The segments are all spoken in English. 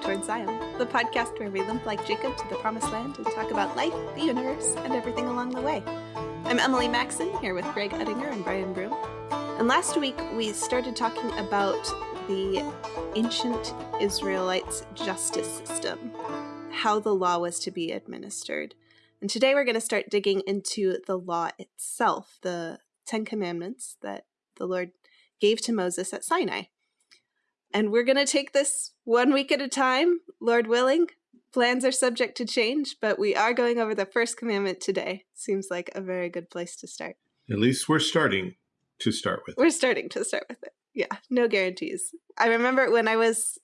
Towards Zion, the podcast where we limp like Jacob to the promised land and talk about life, the universe, and everything along the way. I'm Emily Maxon, here with Greg Uttinger and Brian Broom. And last week we started talking about the ancient Israelites' justice system, how the law was to be administered. And today we're going to start digging into the law itself, the Ten Commandments that the Lord gave to Moses at Sinai. And we're going to take this one week at a time, Lord willing. Plans are subject to change, but we are going over the first commandment today. Seems like a very good place to start. At least we're starting to start with. We're starting to start with it. Yeah, no guarantees. I remember when I was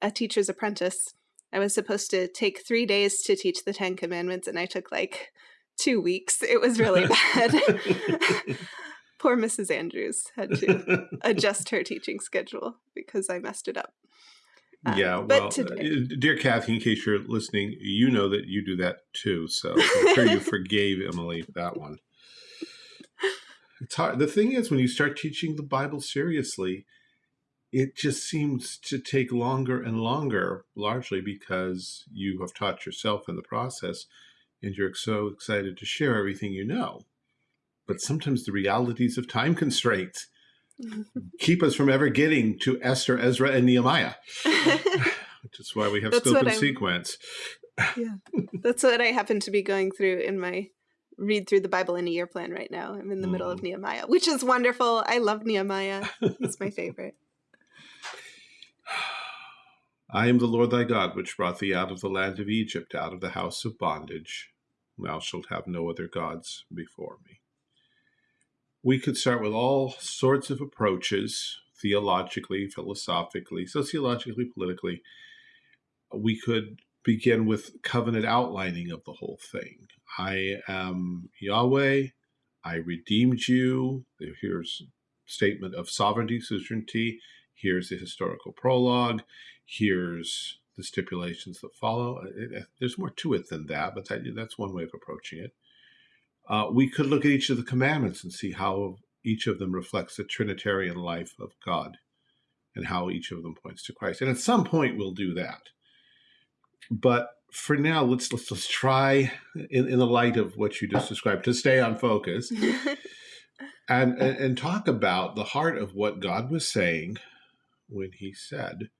a teacher's apprentice, I was supposed to take three days to teach the Ten Commandments, and I took like two weeks. It was really bad. Poor Mrs. Andrews had to adjust her teaching schedule because I messed it up. Uh, yeah, well, today... Uh, dear Kathy, in case you're listening, you know that you do that too. So I'm sure you forgave Emily that one. It's hard. The thing is, when you start teaching the Bible seriously, it just seems to take longer and longer, largely because you have taught yourself in the process and you're so excited to share everything you know but sometimes the realities of time constraints keep us from ever getting to Esther, Ezra, and Nehemiah, which is why we have scope and sequence. yeah, that's what I happen to be going through in my read through the Bible in a year plan right now. I'm in the mm. middle of mm. Nehemiah, which is wonderful. I love Nehemiah. He's my favorite. I am the Lord thy God, which brought thee out of the land of Egypt, out of the house of bondage. Thou shalt have no other gods before me we could start with all sorts of approaches theologically, philosophically, sociologically, politically. We could begin with covenant outlining of the whole thing. I am Yahweh, I redeemed you. Here's statement of sovereignty, suzerainty. Here's the historical prologue. Here's the stipulations that follow. Uh, uh, there's more to it than that, but that, that's one way of approaching it. Uh, we could look at each of the commandments and see how each of them reflects the Trinitarian life of God and how each of them points to Christ. And at some point, we'll do that. But for now, let's let's, let's try, in, in the light of what you just described, to stay on focus and, and and talk about the heart of what God was saying when He said,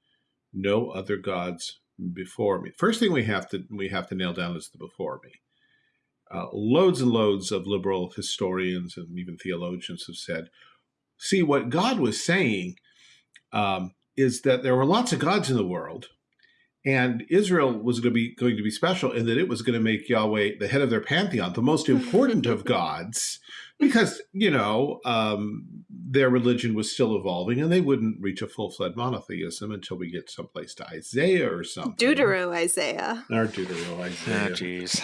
"No other gods before me." First thing we have to we have to nail down is the before me uh, loads and loads of liberal historians and even theologians have said, see, what God was saying um, is that there were lots of gods in the world, and Israel was going to be going to be special in that it was going to make Yahweh the head of their pantheon, the most important of gods, because you know um, their religion was still evolving, and they wouldn't reach a full fledged monotheism until we get someplace to Isaiah or something. Deutero Isaiah. Or Deutero Isaiah. Oh, jeez.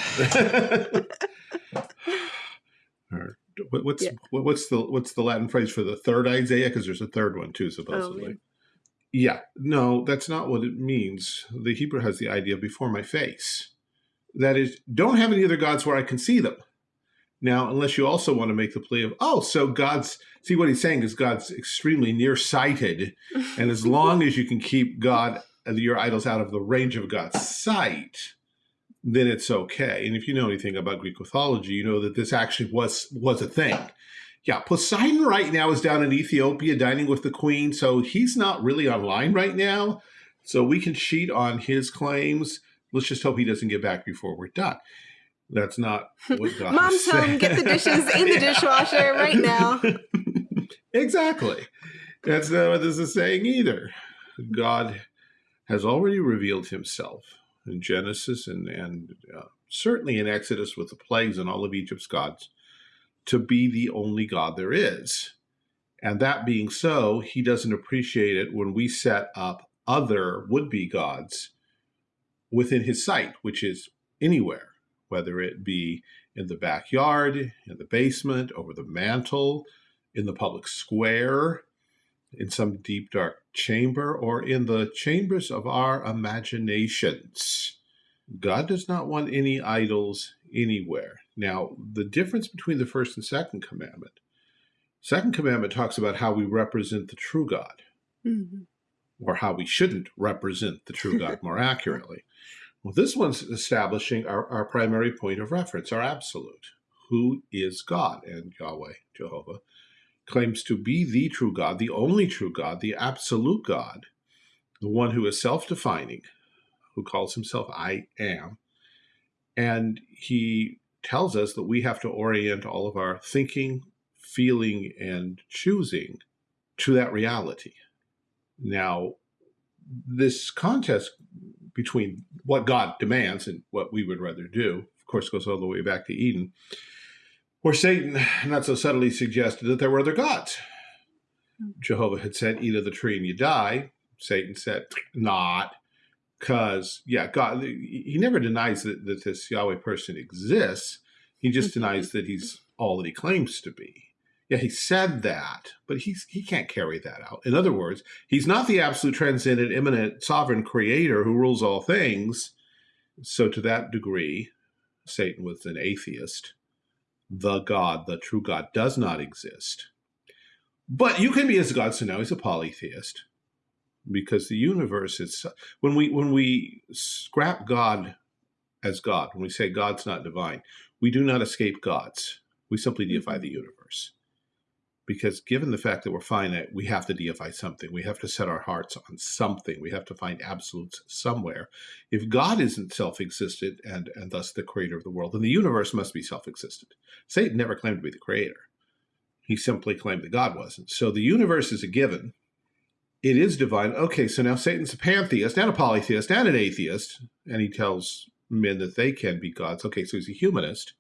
what's yeah. what's the what's the Latin phrase for the third Isaiah? Because there's a third one too, supposedly. Oh, yeah, no, that's not what it means. The Hebrew has the idea before my face. That is, don't have any other gods where I can see them. Now, unless you also want to make the plea of, oh, so God's, see what he's saying is God's extremely nearsighted. and as long as you can keep God, uh, your idols out of the range of God's sight, then it's okay. And if you know anything about Greek mythology, you know that this actually was was a thing. Yeah, Poseidon right now is down in Ethiopia dining with the queen, so he's not really online right now. So we can cheat on his claims. Let's just hope he doesn't get back before we're done. That's not what God Mom's home, get the dishes in the dishwasher right now. exactly. That's not what this is saying either. God has already revealed himself in Genesis and, and uh, certainly in Exodus with the plagues and all of Egypt's gods to be the only God there is. And that being so, he doesn't appreciate it when we set up other would be gods within his sight, which is anywhere, whether it be in the backyard, in the basement, over the mantle, in the public square, in some deep dark chamber, or in the chambers of our imaginations. God does not want any idols anywhere. Now, the difference between the first and second commandment, second commandment talks about how we represent the true God. Mm -hmm. or how we shouldn't represent the true God more accurately. Well, this one's establishing our, our primary point of reference, our absolute. Who is God? And Yahweh, Jehovah, claims to be the true God, the only true God, the absolute God, the one who is self defining, who calls himself I am. And he tells us that we have to orient all of our thinking, feeling, and choosing to that reality. Now, this contest between what God demands and what we would rather do, of course, goes all the way back to Eden, where Satan not so subtly suggested that there were other gods. Hmm. Jehovah had said, eat of the tree and you die. Satan said, not. Because, yeah, God, he never denies that, that this Yahweh person exists. He just denies that he's all that he claims to be. Yeah, he said that, but he's, he can't carry that out. In other words, he's not the absolute transcendent, immanent, sovereign creator who rules all things. So to that degree, Satan was an atheist. The God, the true God, does not exist. But you can be as God, so now he's a polytheist because the universe is when we when we scrap God as God, when we say God's not divine, we do not escape gods. We simply deify mm-hmm. the universe because given the fact that we're finite, we have to deify something. We have to set our hearts on something. We have to find absolutes somewhere. If God isn't self-existent and, and thus the creator of the world, then the universe must be self-existent. Satan never claimed to be the creator. He simply claimed that God wasn't. So the universe is a given. It is divine. Okay, so now Satan's a pantheist and a polytheist and an atheist, and he tells men that they can be gods. Okay, so he's a humanist.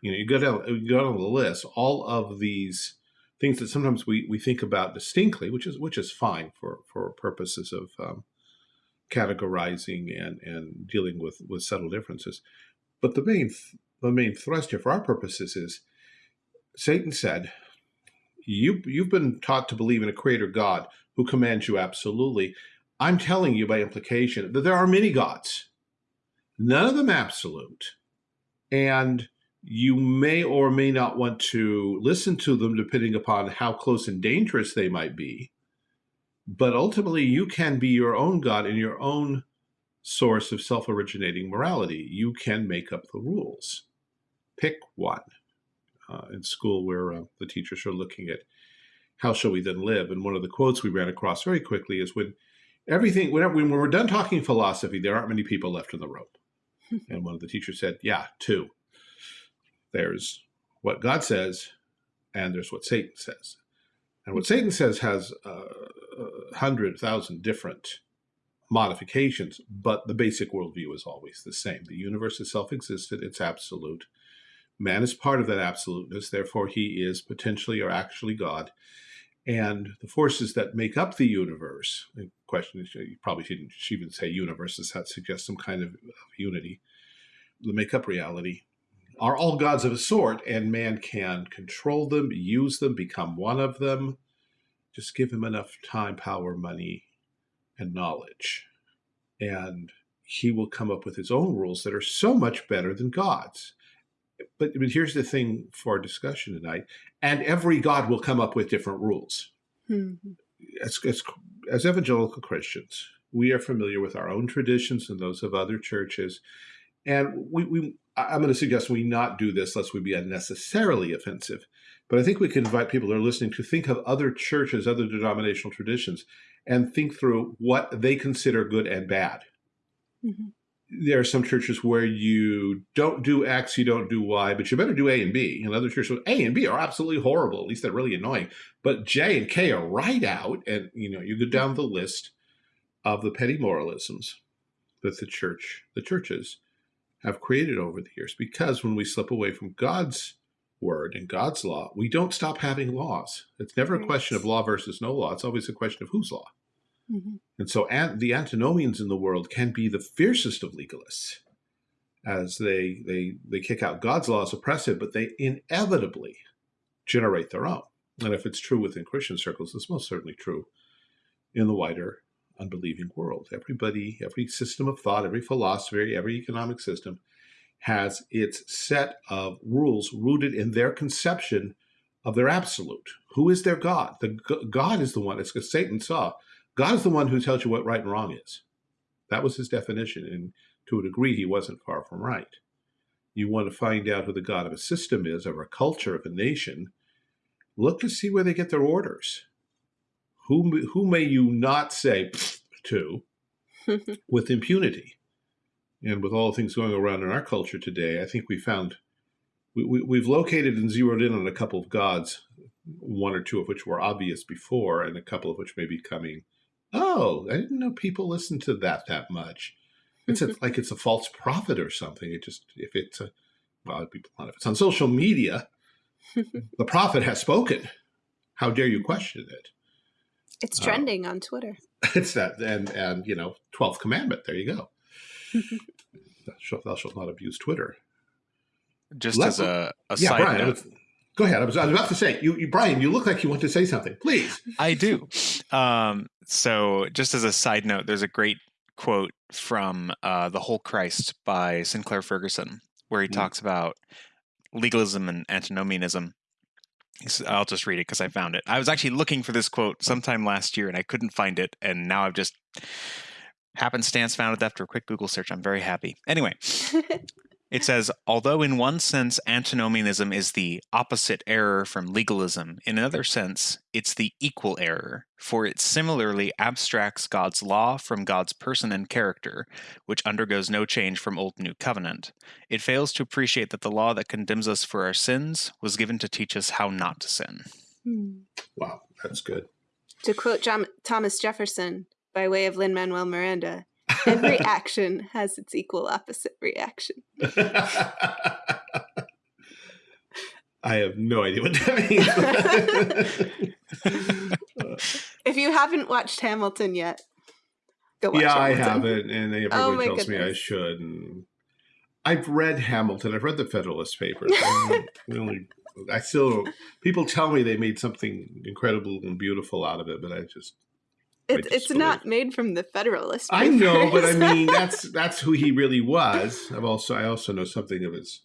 You know, you go down, you go down the list, all of these things that sometimes we, we think about distinctly, which is which is fine for, for purposes of um, categorizing and, and dealing with, with subtle differences. But the main the main thrust here for our purposes is Satan said, you, you've been taught to believe in a creator God who commands you absolutely. I'm telling you by implication that there are many gods, none of them absolute. And you may or may not want to listen to them depending upon how close and dangerous they might be. But ultimately, you can be your own God and your own source of self-originating morality. You can make up the rules. Pick one. Uh, in school where uh, the teachers are looking at how shall we then live? And one of the quotes we ran across very quickly is when everything, whenever, when we're done talking philosophy, there aren't many people left in the room. and one of the teachers said, yeah, two. There's what God says, and there's what Satan says. And what Satan says has uh, a hundred thousand different modifications, but the basic worldview is always the same. The universe is self-existent, it's absolute. Man is part of that absoluteness, therefore he is potentially or actually God. And the forces that make up the universe, the question is, you probably shouldn't even say universes, that suggests some kind of, of unity, the make up reality, are all gods of a sort, and man can control them, use them, become one of them. Just give him enough time, power, money, and knowledge. And he will come up with his own rules that are so much better than God's. But, but here's the thing for our discussion tonight. And every God will come up with different rules. Mm -hmm. as, as, as evangelical Christians, we are familiar with our own traditions and those of other churches. And we, we I'm going to suggest we not do this lest we be unnecessarily offensive. But I think we can invite people who are listening to think of other churches, other denominational traditions, and think through what they consider good and bad. Mm -hmm. There are some churches where you don't do X, you don't do Y, but you better do A and B. And other churches, A and B are absolutely horrible. At least they're really annoying. But J and K are right out. And, you know, you go down the list of the petty moralisms that the church, the churches have created over the years because when we slip away from God's word and God's law, we don't stop having laws. It's never a question of law versus no law. It's always a question of whose law. Mm -hmm. And so the antinomians in the world can be the fiercest of legalists as they, they, they kick out God's law as oppressive, but they inevitably generate their own. And if it's true within Christian circles, it's most certainly true in the wider unbelieving world. Everybody, every system of thought, every philosophy, every economic system has its set of rules rooted in their conception of their absolute. Who is their God? The God is the one, as Satan saw, God is the one who tells you what right and wrong is. That was his definition. And to a degree, he wasn't far from right. You want to find out who the God of a system is, of a culture, of a nation, look to see where they get their orders. Who, who may you not say to with impunity? And with all the things going around in our culture today, I think we found we, we, we've located and zeroed in on a couple of gods, one or two of which were obvious before, and a couple of which may be coming. Oh, I didn't know people listen to that that much. It's a, like it's a false prophet or something. It just if it's a well, be blunt. if it's on social media, the prophet has spoken. How dare you question it? It's uh, trending uh, on Twitter. It's that, and and you know, twelfth commandment. There you go. thou shalt not abuse Twitter. Just Let, as a, a yeah, side Brian, note. Was, go ahead. I was, I was about to say, you, you, Brian, you look like you want to say something. Please. I do. Um, so, just as a side note, there's a great quote from uh, The Whole Christ by Sinclair Ferguson, where he mm. talks about legalism and antinomianism. I'll just read it because I found it. I was actually looking for this quote sometime last year and I couldn't find it. And now I've just happenstance found it after a quick Google search. I'm very happy. Anyway, It says, although in one sense antinomianism is the opposite error from legalism, in another sense, it's the equal error, for it similarly abstracts God's law from God's person and character, which undergoes no change from Old New Covenant. It fails to appreciate that the law that condemns us for our sins was given to teach us how not to sin. Hmm. Wow, that's good. To quote John, Thomas Jefferson by way of Lin Manuel Miranda, Every action has its equal opposite reaction. I have no idea what that means. if you haven't watched Hamilton yet, go watch Yeah, Hamilton. I haven't, and oh everyone oh tells goodness. me I should. And I've read Hamilton. I've read the Federalist Papers. really, I still people tell me they made something incredible and beautiful out of it, but I just it, it's not made from the Federalist. Papers. I know, but I mean that's that's who he really was. I've also I also know something of his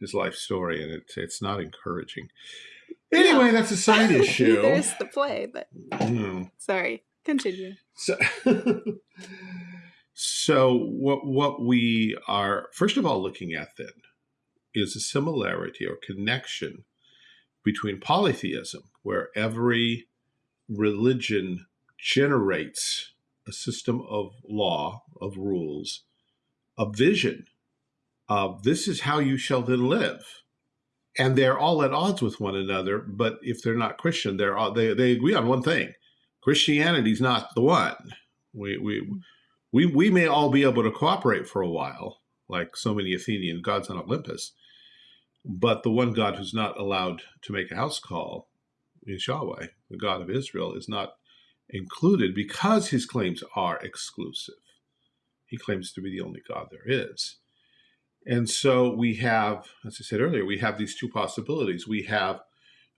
his life story, and it's it's not encouraging. Anyway, no. that's a side issue. There's the play, but hmm. sorry, continue. So, so what what we are first of all looking at then is a similarity or connection between polytheism, where every religion generates a system of law, of rules, a vision of this is how you shall then live. And they're all at odds with one another, but if they're not Christian, they're all, they, they agree on one thing. Christianity's not the one. We, we, we, we may all be able to cooperate for a while, like so many Athenian gods on Olympus, but the one God who's not allowed to make a house call is Yahweh, the God of Israel, is not included because his claims are exclusive. He claims to be the only God there is. And so we have, as I said earlier, we have these two possibilities. We have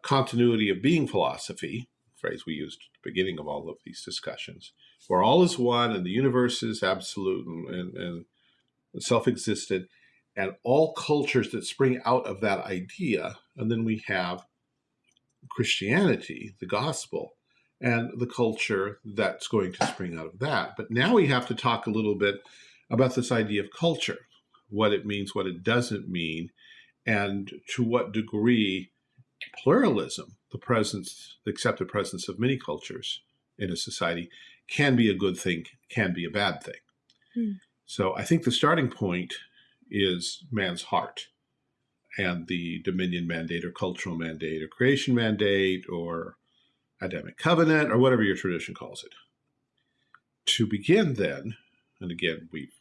continuity of being philosophy, phrase we used at the beginning of all of these discussions, where all is one and the universe is absolute and, and, and self-existent, and all cultures that spring out of that idea. And then we have Christianity, the gospel, and the culture that's going to spring out of that. But now we have to talk a little bit about this idea of culture, what it means, what it doesn't mean, and to what degree pluralism, the presence, the accepted presence of many cultures in a society, can be a good thing, can be a bad thing. Hmm. So I think the starting point is man's heart and the dominion mandate or cultural mandate or creation mandate or Adamic covenant, or whatever your tradition calls it. To begin then, and again, we've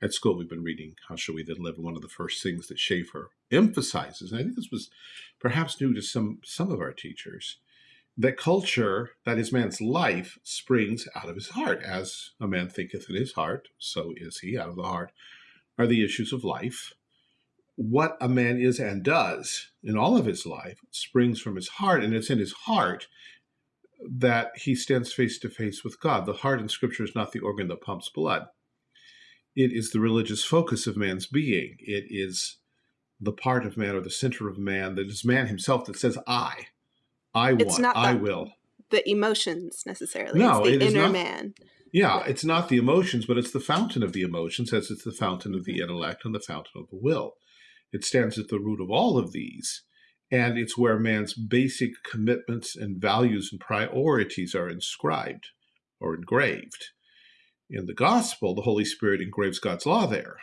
at school we've been reading How Shall We Then Live, one of the first things that Schaeffer emphasizes, and I think this was perhaps new to some some of our teachers, that culture, that is man's life, springs out of his heart. As a man thinketh in his heart, so is he out of the heart, are the issues of life. What a man is and does in all of his life springs from his heart, and it's in his heart that he stands face to face with God. The heart in Scripture is not the organ that pumps blood. It is the religious focus of man's being. It is the part of man or the center of man that is man himself that says, I. I want, I will. the emotions necessarily. No, it's it the is inner not. man. Yeah, it's not the emotions, but it's the fountain of the emotions, as it's the fountain of the intellect and the fountain of the will. It stands at the root of all of these, and it's where man's basic commitments and values and priorities are inscribed or engraved. In the gospel, the Holy Spirit engraves God's law there.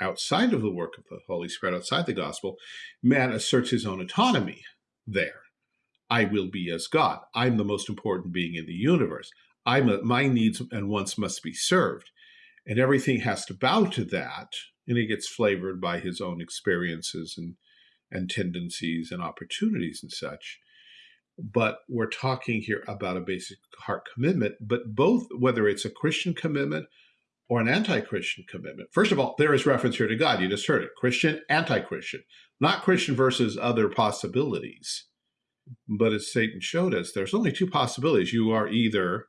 Outside of the work of the Holy Spirit, outside the gospel, man asserts his own autonomy there. I will be as God. I'm the most important being in the universe. I'm a, my needs and wants must be served. And everything has to bow to that. And it gets flavored by his own experiences and, and tendencies and opportunities and such. But we're talking here about a basic heart commitment, but both, whether it's a Christian commitment or an anti Christian commitment. First of all, there is reference here to God. You just heard it Christian, anti Christian, not Christian versus other possibilities. But as Satan showed us, there's only two possibilities. You are either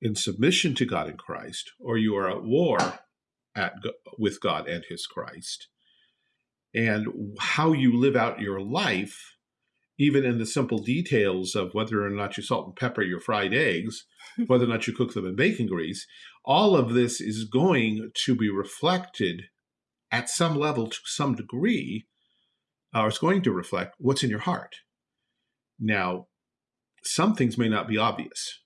in submission to God in Christ, or you are at war at with God and His Christ. And how you live out your life, even in the simple details of whether or not you salt and pepper your fried eggs, whether or not you cook them in bacon grease, all of this is going to be reflected at some level to some degree, or it's going to reflect what's in your heart. Now, some things may not be obvious.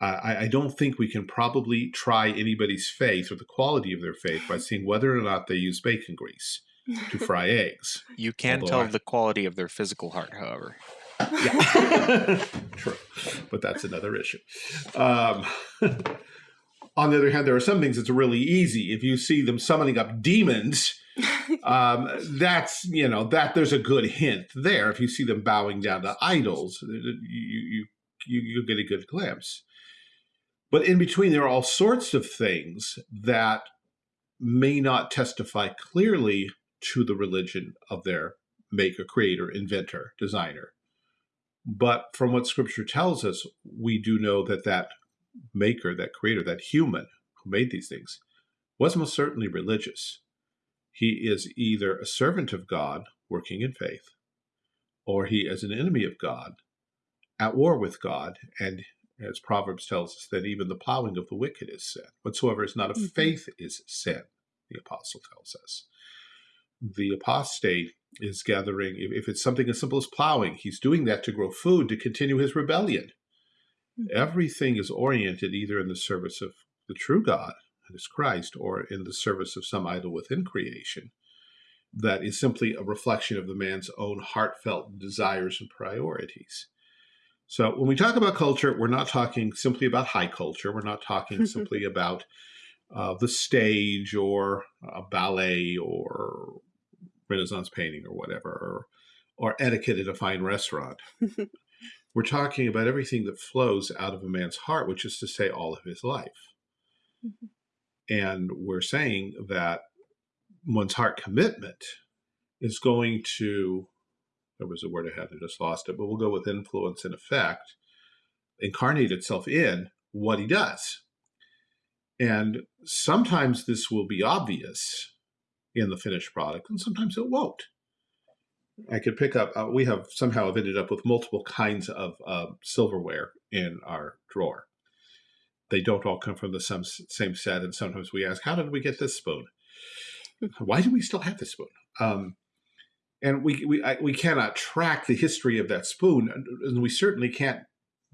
Uh, I, I, don't think we can probably try anybody's faith or the quality of their faith by seeing whether or not they use bacon grease to fry eggs. You can Although tell I- the quality of their physical heart, however. Yeah. True. But that's another issue. Um, on the other hand, there are some things that's really easy. If you see them summoning up demons, um, that's, you know, that there's a good hint there. If you see them bowing down to idols, you, you, you, you get a good glimpse. But in between, there are all sorts of things that may not testify clearly to the religion of their maker, creator, inventor, designer. But from what scripture tells us, we do know that that maker, that creator, that human who made these things was most certainly religious. He is either a servant of God working in faith, or he is an enemy of God at war with God. And as Proverbs tells us, that even the plowing of the wicked is sin. Whatsoever is not of Mhm. faith is sin, the apostle tells us. The apostate is gathering, if if it's something as simple as plowing, he's doing that to grow food to continue his rebellion. Mhm. Everything is oriented either in the service of the true God, that is Christ, or in the service of some idol within creation that is simply a reflection of the man's own heartfelt desires and priorities. So when we talk about culture, we're not talking simply about high culture. We're not talking simply about uh, the stage or uh, ballet or Renaissance painting or whatever, or, or etiquette at a fine restaurant. We're talking about everything that flows out of a man's heart, which is to say, all of his life. Mhm. And we're saying that one's heart commitment is going to, there was a word I had, I just lost it, but we'll go with influence and effect, incarnate itself in what he does. And sometimes this will be obvious in the finished product, and sometimes it won't. I could pick up, uh, we have somehow have ended up with multiple kinds of uh, silverware in our drawer. They don't all come from the same, same set, and sometimes we ask, How did we get this spoon? Why do we still have this spoon? Um, and we, we, I, we cannot track the history of that spoon, and- and we certainly can't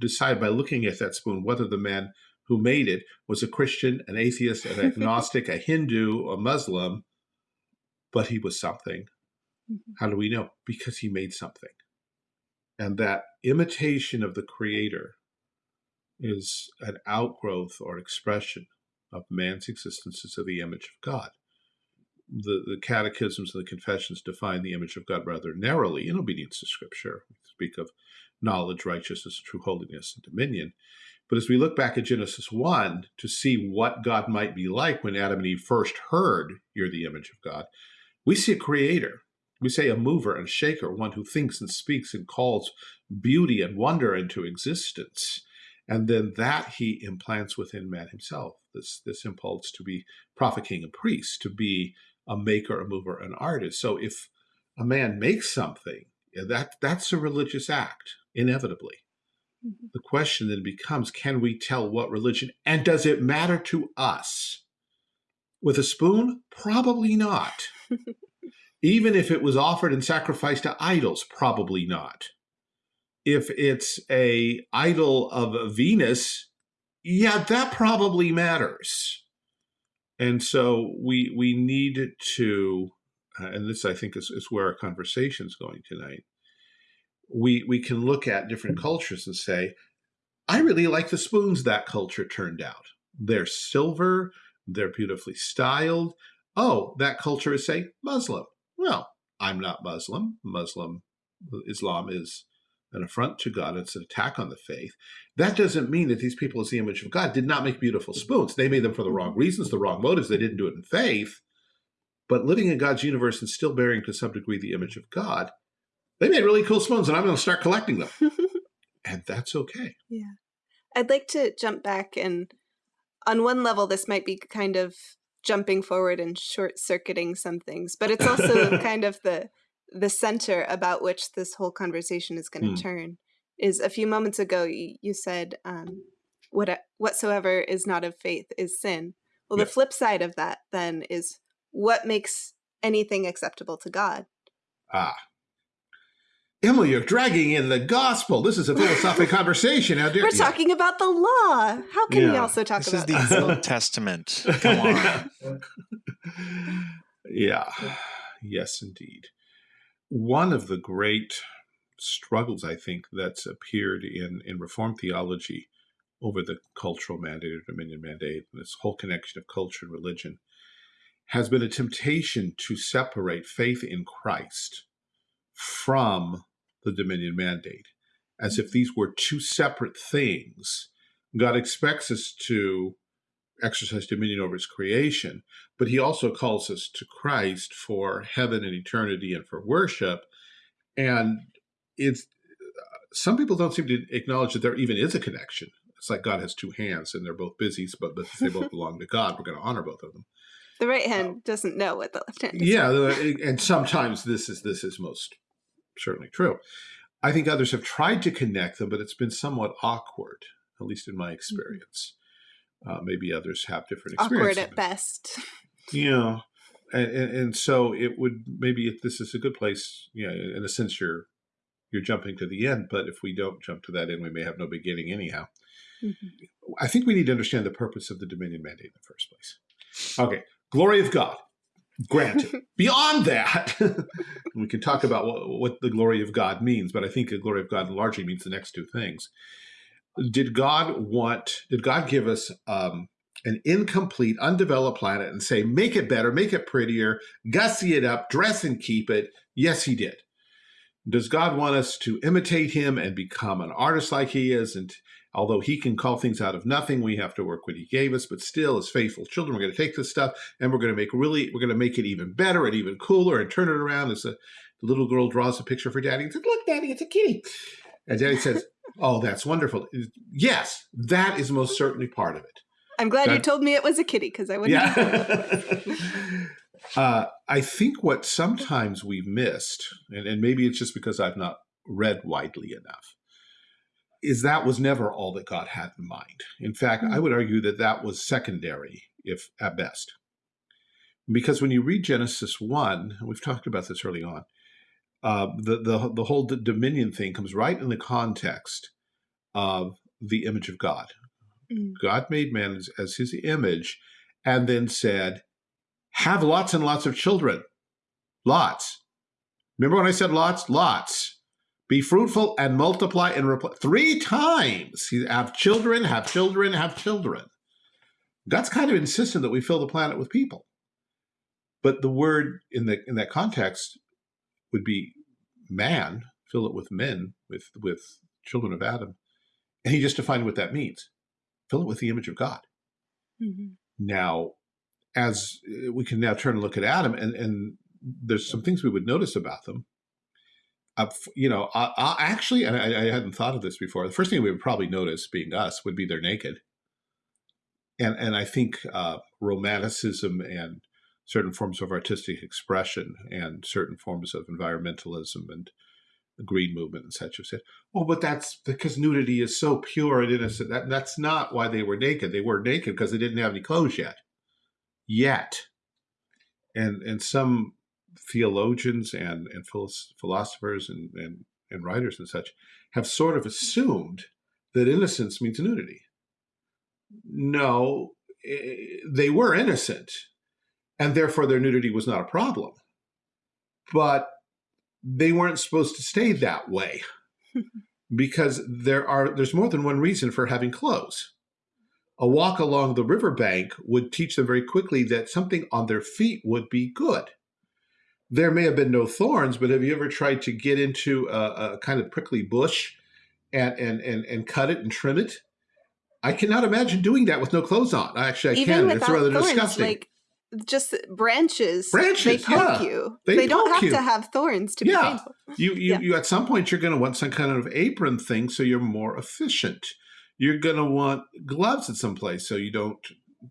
decide by looking at that spoon whether the man who made it was a Christian, an atheist, an agnostic, a Hindu, a Muslim, but he was something. Mhm. How do we know? Because he made something. And that imitation of the Creator is an outgrowth or expression of man's existence as the image of God. The, the catechisms and the confessions define the image of God rather narrowly in obedience to Scripture. We speak of knowledge, righteousness, true holiness, and dominion. But as we look back at Genesis 1 to see what God might be like when Adam and Eve first heard, You're the image of God, we see a creator. We say a mover and shaker, one who thinks and speaks and calls beauty and wonder into existence. And then that he implants within man himself, this, this impulse to be prophet, king, and priest, to be a maker, a mover, an artist. So if a man makes something, that that's a religious act, inevitably. Mm-hmm. The question then becomes can we tell what religion and does it matter to us? With a spoon? Probably not. Even if it was offered and sacrificed to idols, probably not. If it's a idol of Venus, yeah, that probably matters. And so we we need to, uh, and this I think is, is where our conversation is going tonight. We we can look at different cultures and say, I really like the spoons that culture turned out. They're silver, they're beautifully styled. Oh, that culture is say Muslim. Well, I'm not Muslim. Muslim Islam is an affront to God. It's an attack on the faith. That doesn't mean that these people, as the image of God, did not make beautiful spoons. They made them for the wrong reasons, the wrong motives. They didn't do it in faith. But living in God's universe and still bearing to some degree the image of God, they made really cool spoons, and I'm going to start collecting them. and that's okay. Yeah. I'd like to jump back and on one level, this might be kind of jumping forward and short circuiting some things, but it's also kind of the the center about which this whole conversation is going to mm. turn. Is a few moments ago you, you said, um, "What whatsoever is not of faith is sin." Well, yeah. the flip side of that then is what makes anything acceptable to God. Ah, Emily, you're dragging in the gospel. This is a philosophic conversation. We're yeah. talking about the law. How can yeah. we also talk this about this? is the Old Testament. Come on. yeah. Yes, indeed. One of the great struggles, I think, that's appeared in, in Reformed theology over the cultural mandate or dominion mandate, this whole connection of culture and religion, has been a temptation to separate faith in Christ from the dominion mandate, as if these were two separate things. God expects us to exercise dominion over his creation, but he also calls us to Christ for heaven and eternity and for worship. And it's some people don't seem to acknowledge that there even is a connection. It's like God has two hands and they're both busy, but, but they both belong to God. We're going to honor both of them. The right hand uh, doesn't know what the left hand is. Yeah, and sometimes this is this is most certainly true. I think others have tried to connect them, but it's been somewhat awkward, at least in my mm-hmm. experience. Uh, maybe others have different experiences. Awkward at best. Yeah. And, and, and, so it would maybe if this is a good place, you know, in a sense you're you're jumping to the end, but if we don't jump to that end, we may have no beginning anyhow. Mm -hmm. I think we need to understand the purpose of the Dominion Mandate in the first place. Okay, glory of God. Granted, beyond that, we can talk about what, what, the glory of God means, but I think the glory of God largely means the next two things. Did God want, did God give us um, an incomplete, undeveloped planet and say, make it better, make it prettier, gussy it up, dress and keep it? Yes, he did. Does God want us to imitate him and become an artist like he is and Although he can call things out of nothing, we have to work what he gave us. But still, as faithful children, we're going to take this stuff and we're going to make really, we're going to make it even better and even cooler and turn it around. As the, little girl draws a picture for daddy and says, "Look, daddy, it's a kitty," and daddy says, "Oh, that's wonderful." Yes, that is most certainly part of it. I'm glad that, you told me it was a kitty because I wouldn't. Yeah. uh, I think what sometimes we've missed, and, and maybe it's just because I've not read widely enough, is that was never all that God had in mind. In fact. I would argue that that was secondary, if at best. Because when you read Genesis 1, and we've talked about this early on, uh, the, the, the whole dominion thing comes right in the context of the image of God. Mm-hmm. God made man as, as his image and then said, have lots and lots of children. Lots. Remember when I said lots? Lots. Be fruitful and multiply and reply. Three times. Have children, have children, have children. God's kind of insistent that we fill the planet with people. But the word in the in that context would be man, fill it with men, with with children of Adam. And he just defined what that means. Fill it with the image of God. Mm -hmm. Now, as uh, we can now turn and look at Adam, and, and there's some things we would notice about them uh, you know, I, I actually, and I, I, hadn't thought of this before. The first thing we would probably notice, being us, would be they're naked, and and I think uh, romanticism and certain forms of artistic expression and certain forms of environmentalism and the Green Movement and such have said, "Oh, but that's because nudity is so pure and innocent. That that's not why they were naked. They were naked because they didn't have any clothes yet, yet." And and some theologians and and philosophers and, and and writers and such have sort of assumed that innocence means nudity. No, eh, they were innocent, and therefore their nudity was not a problem. But they weren't supposed to stay that way because there are there's more than one reason for having clothes. A walk along the riverbank would teach them very quickly that something on their feet would be good. There may have been no thorns, but have you ever tried to get into a, a kind of prickly bush and, and and and cut it and trim it? I cannot imagine doing that with no clothes on. Actually, I Even can. It's rather thorns, disgusting. Like just branches. Branches, they poke yeah. you. They They, don't have you. to have thorns to Yeah. be painful. You, you, Yeah. you, at some point, you're going to want some kind of apron thing so you're more efficient. You're going to want gloves at some place so you don't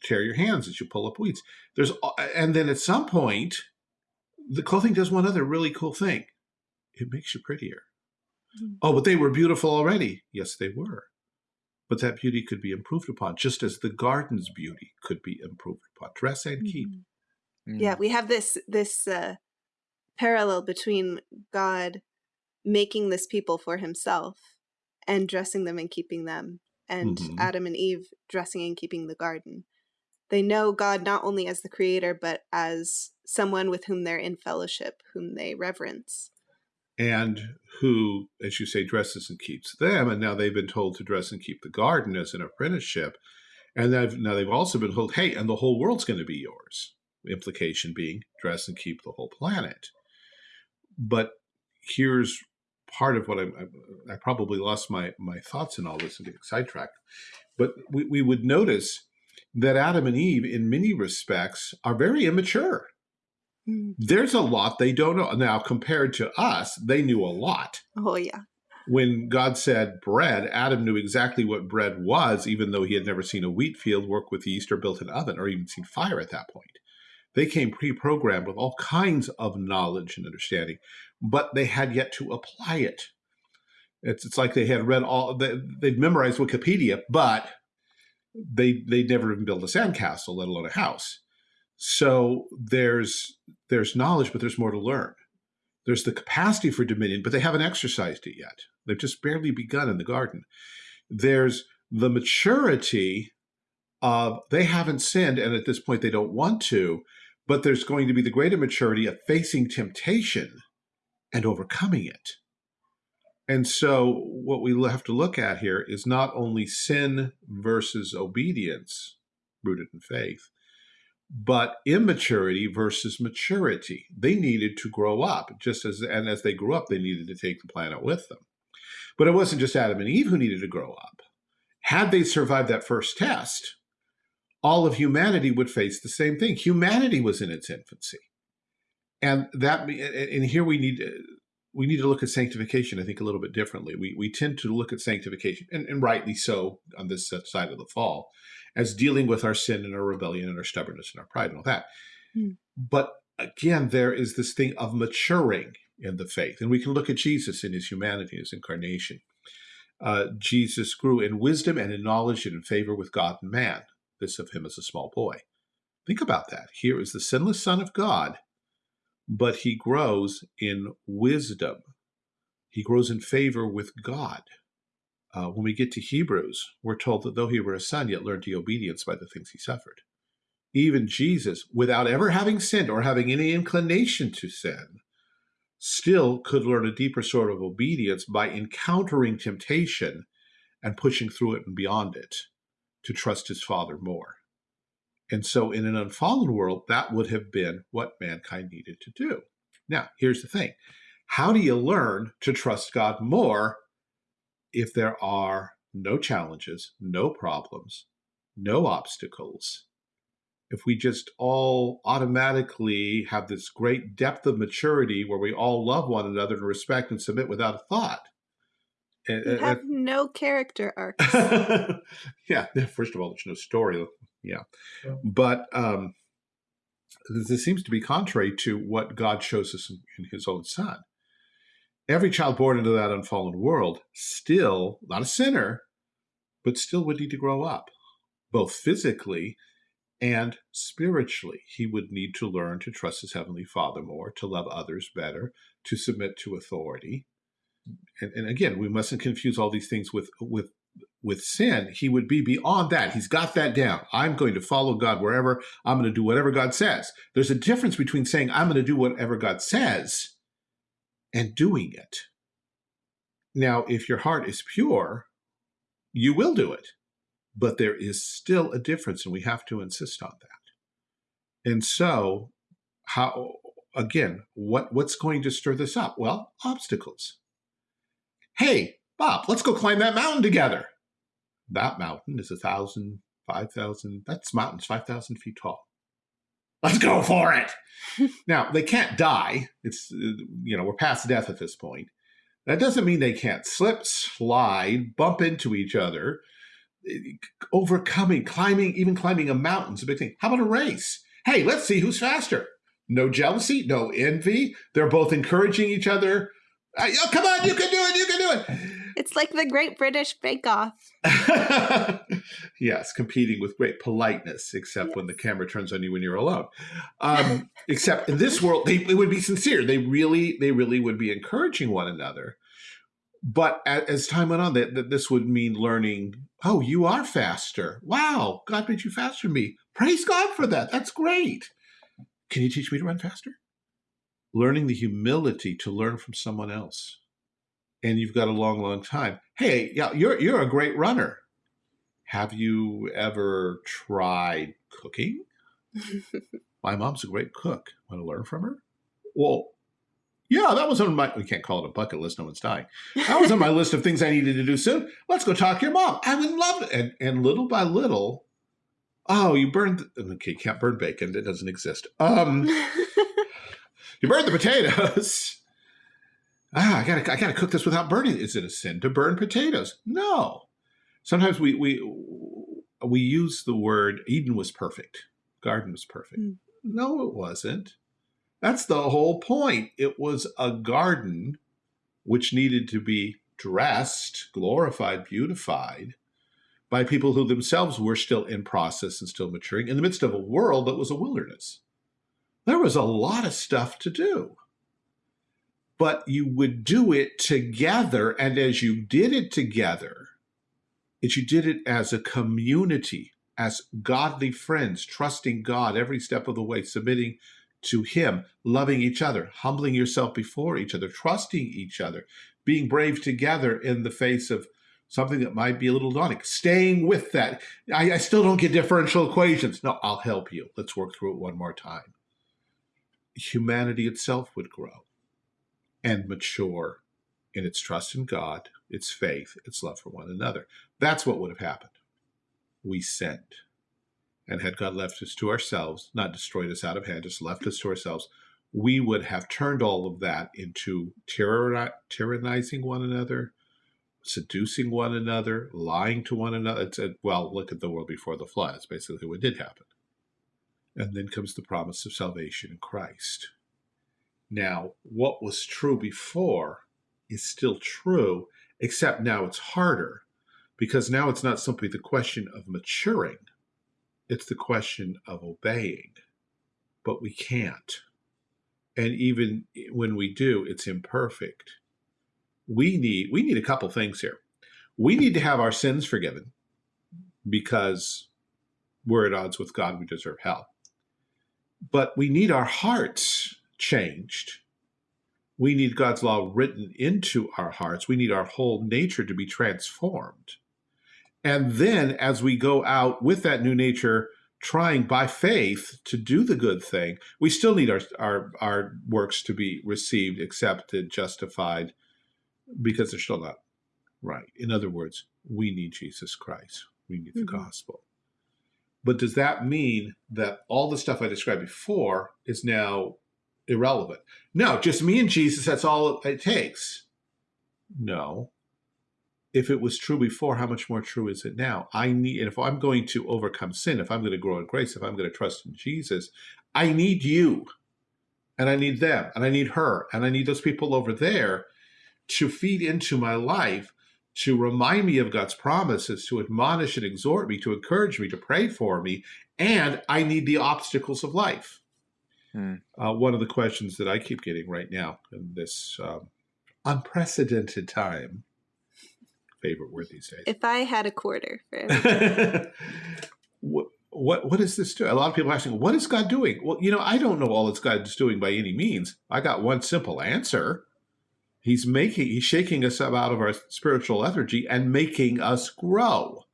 tear your hands as you pull up weeds. There's, and then at some point, the clothing does one other really cool thing. It makes you prettier. Mm. Oh, but they were beautiful already. Yes, they were. But that beauty could be improved upon, just as the garden's beauty could be improved upon. Dress and keep. Mhm. Mm. Yeah, we have this this uh, parallel between God making this people for Himself and dressing them and keeping them, and Mhm. Adam and Eve dressing and keeping the garden. They know God not only as the Creator, but as someone with whom they're in fellowship, whom they reverence. and who, as you say, dresses and keeps them. And now they've been told to dress and keep the garden as an apprenticeship. And they've, now they've also been told, hey, and the whole world's going to be yours. Implication being dress and keep the whole planet. But here's part of what I'm, I, I probably lost my, my thoughts in all this and getting sidetracked. But we, we would notice that Adam and Eve, in many respects, are very immature Mm. there's a lot they don't know. Now, compared to us, they knew a lot. Oh yeah, When God said bread, Adam knew exactly what bread was, even though he had never seen a wheat field, worked with yeast, or built an oven, or even seen fire at that point. They came pre programmed with all kinds of knowledge and understanding, but they had yet to apply it. It's, it's like they had read all, they, they'd memorized Wikipedia, but they, they'd never even built a sandcastle, let alone a house. So there's there's knowledge, but there's more to learn. There's the capacity for dominion, but they haven't exercised it yet. They've just barely begun in the garden. There's the maturity of they haven't sinned, and at this point they don't want to, but there's going to be the greater maturity of facing temptation and overcoming it. And so what we have to look at here is not only sin versus obedience rooted in faith, but immaturity versus maturity. They needed to grow up, just as and as they grew up, they needed to take the planet with them. But it wasn't just Adam and Eve who needed to grow up. Had they survived that first test, all of humanity would face the same thing. Humanity was in its infancy, and that and here we need we need to look at sanctification. I think a little bit differently. We we tend to look at sanctification, and, and rightly so, on this side of the fall as dealing with our sin and our rebellion and our stubbornness and our pride and all that. Hmm. But again, there is this thing of maturing in the faith. And we can look at Jesus in his humanity, his incarnation. Uh, Jesus grew in wisdom and in knowledge and in favor with God and man. This of him as a small boy. Think about that. Here is the sinless Son of God, but he grows in wisdom. He grows in favor with God. Uh, when we get to Hebrews, we're told that though he were a son, yet learned he obedience by the things he suffered. Even Jesus, without ever having sinned or having any inclination to sin, still could learn a deeper sort of obedience by encountering temptation and pushing through it and beyond it to trust his Father more. And so, in an unfallen world, that would have been what mankind needed to do. Now, here's the thing how do you learn to trust God more if there are no challenges, no problems, no obstacles, if we just all automatically have this great depth of maturity where we all love one another and respect and submit without a thought. And, you and- have no character arcs. yeah, first of all, there's no story. Yeah. Yeah. But um, this seems to be contrary to what God shows us in, in his own son. every child born into that unfallen world still, not a sinner, but still would need to grow up, both physically and spiritually. He would need to learn to trust his heavenly father more, to love others better, to submit to authority. And, and again, we mustn't confuse all these things with, with with sin, he would be beyond that. He's got that down. I'm going to follow God wherever. I'm going to do whatever God says. There's a difference between saying, I'm going to do whatever God says and doing it. Now, if your heart is pure, you will do it. But there is still a difference, and we have to insist on that. And so, how again, what, what's going to stir this up? Well, obstacles. Hey, Bob, let's go climb that mountain together that mountain is a thousand, five thousand. That's mountains five thousand feet tall. Let's go for it. now they can't die. It's uh, you know we're past death at this point. That doesn't mean they can't slip, slide, bump into each other, eh, overcoming, climbing, even climbing a mountain's a big thing. How about a race? Hey, let's see who's faster. No jealousy, no envy. They're both encouraging each other. Oh, come on, you can do it, you can do it. It's like the Great British Bake Off. yes, competing with great politeness, except yes. when the camera turns on you when you're alone. Um, except in this world, they, they would be sincere. They really, they really would be encouraging one another. But as time went on, that, that this would mean learning. Oh, you are faster! Wow, God made you faster than me. Praise God for that. That's great. Can you teach me to run faster? Learning the humility to learn from someone else and you've got a long, long time. Hey, yeah, you're you're a great runner. Have you ever tried cooking? my mom's a great cook. Want to learn from her? Well, yeah, that was on my. We can't call it a bucket list. No one's dying. That was on my list of things I needed to do soon. Let's go talk to your mom. I would love it. And and little by little, oh, you burned. Okay, can't burn bacon. It doesn't exist. Um, you burned the potatoes ah, I gotta, I gotta cook this without burning. Is it a sin to burn potatoes? No. Sometimes we we we use the word Eden was perfect, garden was perfect. Mm. No, it wasn't. That's the whole point. It was a garden which needed to be dressed, glorified, beautified by people who themselves were still in process and still maturing in the midst of a world that was a wilderness. There was a lot of stuff to do but you would do it together. And as you did it together, as you did it as a community, as godly friends, trusting God every step of the way, submitting to Him, loving each other, humbling yourself before each other, trusting each other, being brave together in the face of something that might be a little daunting, staying with that. I, I still don't get differential equations. No, I'll help you. Let's work through it one more time. Humanity itself would grow and mature in its trust in God, its faith, its love for one another. That's what would have happened. We sinned. And had God left us to ourselves, not destroyed us out of hand, just left us to ourselves, we would have turned all of that into tyrannizing one another, seducing one another, lying to one another. It's a, well, look at the world before the flood. It's basically what did happen. And then comes the promise of salvation in Christ. Now, what was true before is still true, except now it's harder because now it's not simply the question of maturing, it's the question of obeying. But we can't. And even when we do, it's imperfect. We need we need a couple things here. We need to have our sins forgiven because we're at odds with God, we deserve hell. But we need our hearts changed. We need God's law written into our hearts. We need our whole nature to be transformed. And then as we go out with that new nature, trying by faith to do the good thing, we still need our, our, our works to be received, accepted, justified, because they're still not right. In other words, we need Jesus Christ. We need the mm -hmm. gospel. But does that mean that all the stuff I described before is now irrelevant. No, just me and Jesus, that's all it takes. No. If it was true before, how much more true is it now? I need, and if I'm going to overcome sin, if I'm going to grow in grace, if I'm going to trust in Jesus, I need you. And I need them, and I need her, and I need those people over there. to feed into my life, to remind me of God's promises, to admonish and exhort me, to encourage me, to pray for me, and I need the obstacles of life. Hmm. Uh, one of the questions that I keep getting right now in this um, unprecedented time, favorite word these days. If I had a quarter for what, what what is this doing? A lot of people are asking, what is God doing? Well, you know, I don't know all that God's doing by any means. I got one simple answer. He's making he's shaking us up out of our spiritual lethargy and making us grow.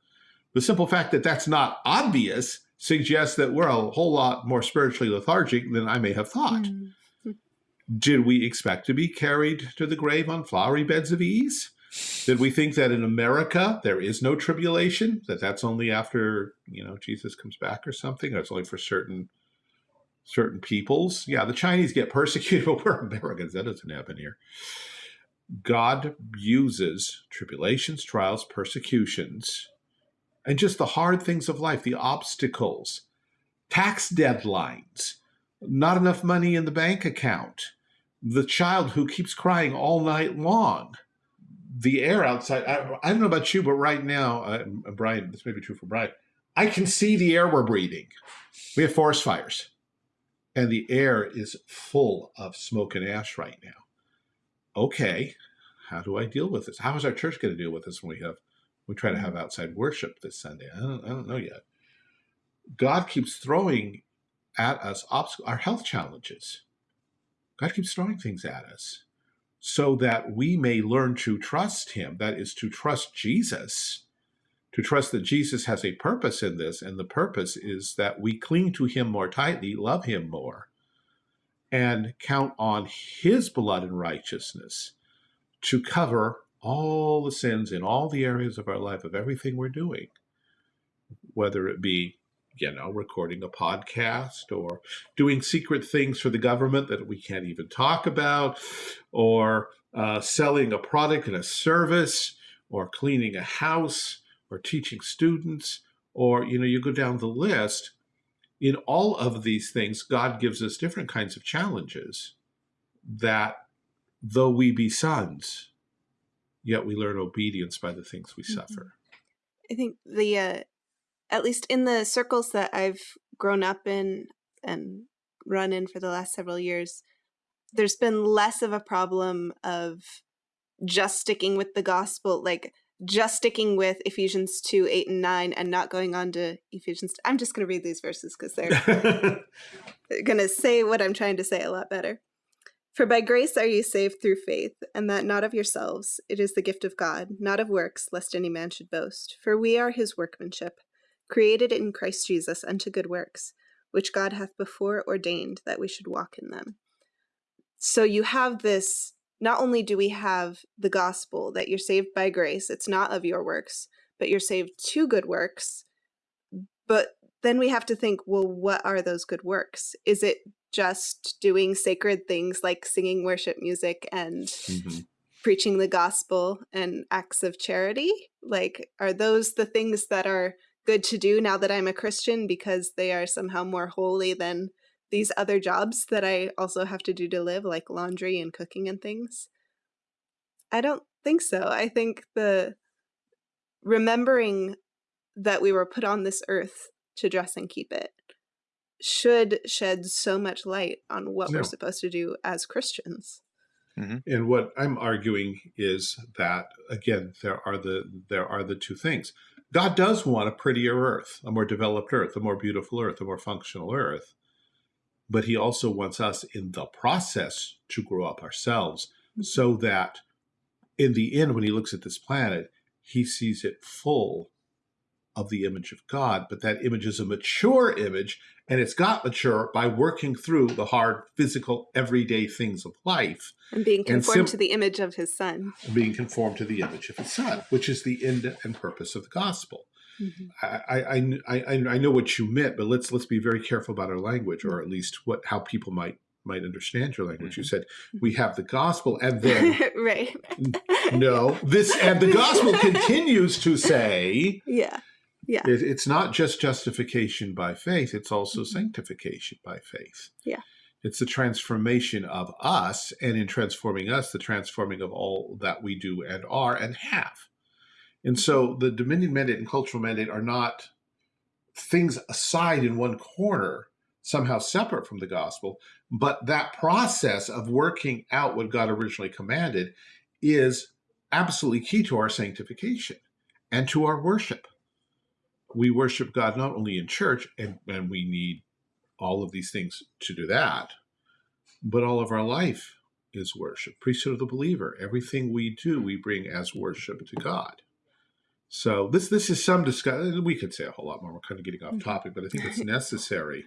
The simple fact that that's not obvious suggests that we're a whole lot more spiritually lethargic than I may have thought. Mm. Did we expect to be carried to the grave on flowery beds of ease? Did we think that in America there is no tribulation? That that's only after you know Jesus comes back or something? That's only for certain certain peoples. Yeah, the Chinese get persecuted, but we're Americans. That doesn't happen here. God uses tribulations, trials, persecutions, and just the hard things of life, the obstacles, tax deadlines, not enough money in the bank account, the child who keeps crying all night long the air outside. I, I, don't know about you, but right now, uh, Brian, this may be true for Brian. I can see the air we're breathing. We have forest fires, and the air is full of smoke and ash right now. Okay, how do I deal with this? How is our church going to deal with this when we have we try to have outside worship this Sunday? I don't, I don't know yet. God keeps throwing at us obstacles, our health challenges. God keeps throwing things at us so that we may learn to trust him. That is to trust Jesus, to trust that Jesus has a purpose in this. And the purpose is that we cling to him more tightly, love him more, and count on his blood and righteousness to cover all the sins in all the areas of our life of everything we're doing, whether it be you know, recording a podcast or doing secret things for the government that we can't even talk about, or uh, selling a product and a service, or cleaning a house, or teaching students, or, you know, you go down the list. In all of these things, God gives us different kinds of challenges that, though we be sons, yet we learn obedience by the things we mm -hmm. suffer. I think the uh, at least in the circles that I've grown up in and run in for the last several years, there's been less of a problem of just sticking with the gospel, like just sticking with Ephesians 2, 8, and 9 and not going on to Ephesians. I'm just going to read these verses because they're going to say what I'm trying to say a lot better. For by grace are you saved through faith, and that not of yourselves. It is the gift of God, not of works, lest any man should boast. For we are his workmanship created in Christ Jesus unto good works, which God hath before ordained that we should walk in them. So you have this, not only do we have the gospel that you're saved by grace, it's not of your works, but you're saved to good works. But then we have to think, well, what are those good works? Is it just doing sacred things like singing worship music and mm -hmm. preaching the gospel and acts of charity? Like, are those the things that are good to do now that I'm a Christian because they are somehow more holy than these other jobs that I also have to do to live, like laundry and cooking and things? I don't think so. I think the remembering that we were put on this earth to dress and keep it should shed so much light on what no. we're supposed to do as Christians. Mm -hmm. And what I'm arguing is that again there are the there are the two things. God does want a prettier earth, a more developed earth, a more beautiful earth, a more functional earth. But he also wants us in the process to grow up ourselves mm-hmm. so that in the end, when he looks at this planet, he sees it full of the image of God, but that image is a mature image, and it's got mature by working through the hard, physical, everyday things of life. And being conformed and to the image of his son. Being conformed to the image of his son, which is the end and purpose of the gospel. Mm -hmm. I, I, I, I know what you meant, but let's let's be very careful about our language, or at least what how people might might understand your language. You said we have the gospel, and then right. no, this and the gospel continues to say, yeah, yeah. It, it's not just justification by faith, it's also mm -hmm. sanctification by faith. Yeah. It's the transformation of us, and in transforming us, the transforming of all that we do and are and have. And so the dominion mandate and cultural mandate are not things aside in one corner, somehow separate from the gospel, but that process of working out what God originally commanded is absolutely key to our sanctification and to our worship. We worship God not only in church, and, and we need all of these things to do that, but all of our life is worship. Priesthood of the believer. Everything we do, we bring as worship to God. So this this is some discussion. We could say a whole lot more. We're kind of getting off Mm-hmm. topic, but I think it's necessary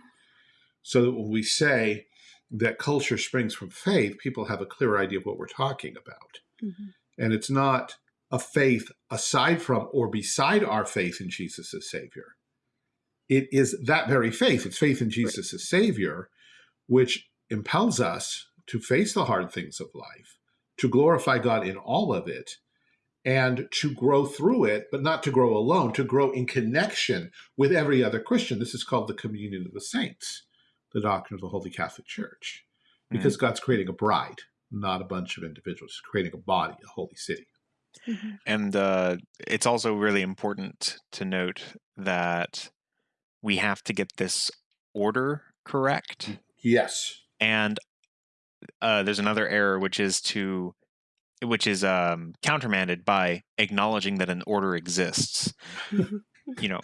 so that when we say that culture springs from faith, people have a clear idea of what we're talking about. Mhm. And it's not a faith aside from or beside our faith in Jesus as Savior. It is that very faith. It's faith in Jesus as Savior, which impels us to face the hard things of life, to glorify God in all of it, and to grow through it, but not to grow alone, to grow in connection with every other Christian. This is called the communion of the saints, the doctrine of the Holy Catholic Church, because mm. God's creating a bride, not a bunch of individuals, He's creating a body, a holy city. Mhm. And uh, it's also really important to note that we have to get this order correct. Yes. And uh, there's another error, which is to, which is um, countermanded by acknowledging that an order exists. You know,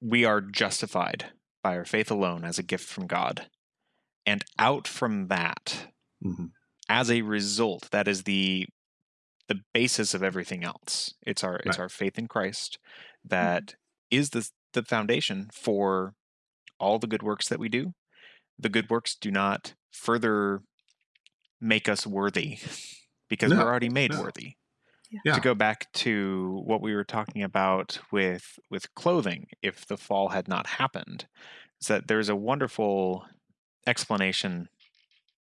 we are justified by our faith alone as a gift from God, and out from that, Mhm. as a result, that is the the basis of everything else. It's our it's our faith in Christ mm-hmm. that is the the foundation for all the good works that we do. The good works do not further make us worthy because No, we're already made no. worthy. Yeah. To go back to what we were talking about with with clothing, if the fall had not happened, is that there's a wonderful explanation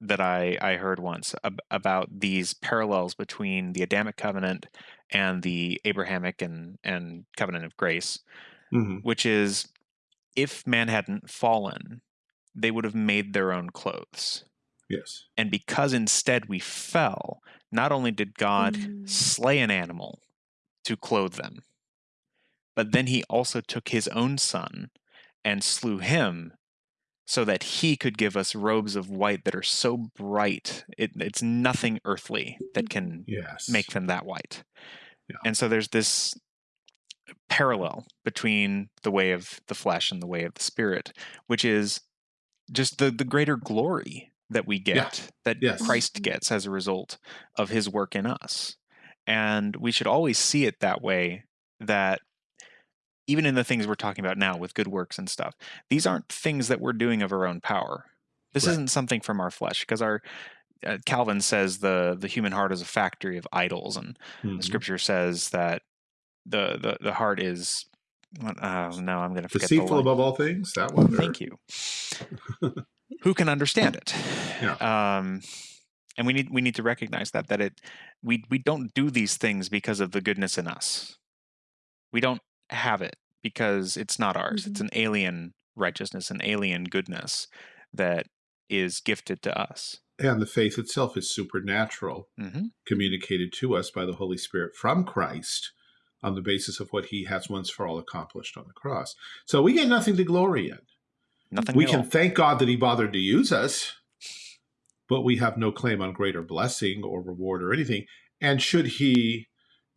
that I, I heard once ab- about these parallels between the Adamic covenant and the Abrahamic and, and covenant of grace, Mhm. which is if man hadn't fallen, they would have made their own clothes. Yes. And because instead we fell, not only did God Mm. slay an animal to clothe them, but then he also took his own son and slew him so that he could give us robes of white that are so bright, it, it's nothing earthly that mm. can Yes. make them that white. Yeah. And so there's this parallel between the way of the flesh and the way of the spirit, which is just the the greater glory that we get, Yeah. that Yes. Christ gets as a result of his work in us. And we should always see it that way that even in the things we're talking about now with good works and stuff, these aren't things that we're doing of our own power. This Right. isn't something from our flesh because our uh, Calvin says the the human heart is a factory of idols, and Mhm. the scripture says that the the, the heart is. Oh no, I'm going to forget the Deceitful above all things. That one. Thank you. Who can understand it? Yeah. Um, and we need we need to recognize that that it we we don't do these things because of the goodness in us. We don't have it because it's not ours. It's an alien righteousness, an alien goodness that is gifted to us. And the faith itself is supernatural, hmm communicated to us by the Holy Spirit from Christ on the basis of what he has once for all accomplished on the cross. So we get nothing to glory in. Nothing. we can all. thank God that he bothered to use us, but we have no claim on greater blessing or reward or anything. And should he,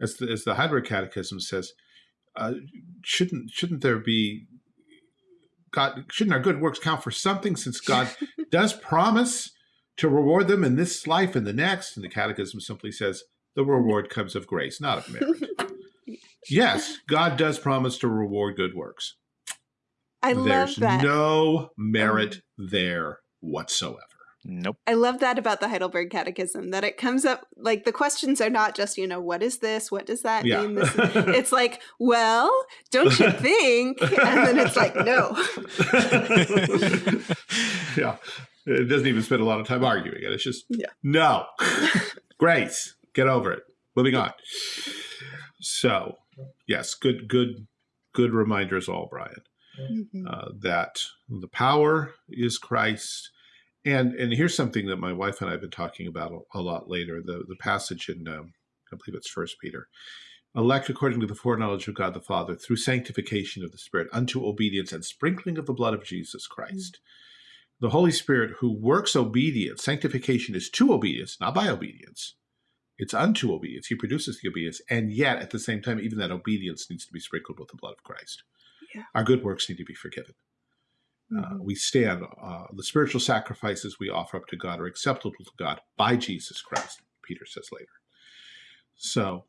as the, as the Heidelberg Catechism says, uh, shouldn't shouldn't there be God? Shouldn't our good works count for something? Since God does promise to reward them in this life and the next, and the Catechism simply says the reward comes of grace, not of merit. yes, God does promise to reward good works. I love There's that. no merit there whatsoever. Nope. I love that about the Heidelberg Catechism that it comes up like the questions are not just, you know, what is this? What does that Yeah. mean? This it's like, well, don't you think? And then it's like, no. yeah. It doesn't even spend a lot of time arguing it. It's just, Yeah. no. Grace. Get over it. Moving on. So, yes, good, good, good reminders all, Brian. Mhm. uh, that the power is Christ And and here's something that my wife and I have been talking about a, a lot later. The the passage in um, I believe it's First Peter. Elect according to the foreknowledge of God the Father through sanctification of the Spirit unto obedience and sprinkling of the blood of Jesus Christ. Mm-hmm. The Holy Spirit who works obedience, sanctification is to obedience, not by obedience. It's unto obedience. He produces the obedience. And yet, at the same time, even that obedience needs to be sprinkled with the blood of Christ. Yeah. Our good works need to be forgiven. Uh, mm-hmm. we stand, uh, the spiritual sacrifices we offer up to God are acceptable to God by Jesus Christ, Peter says later. So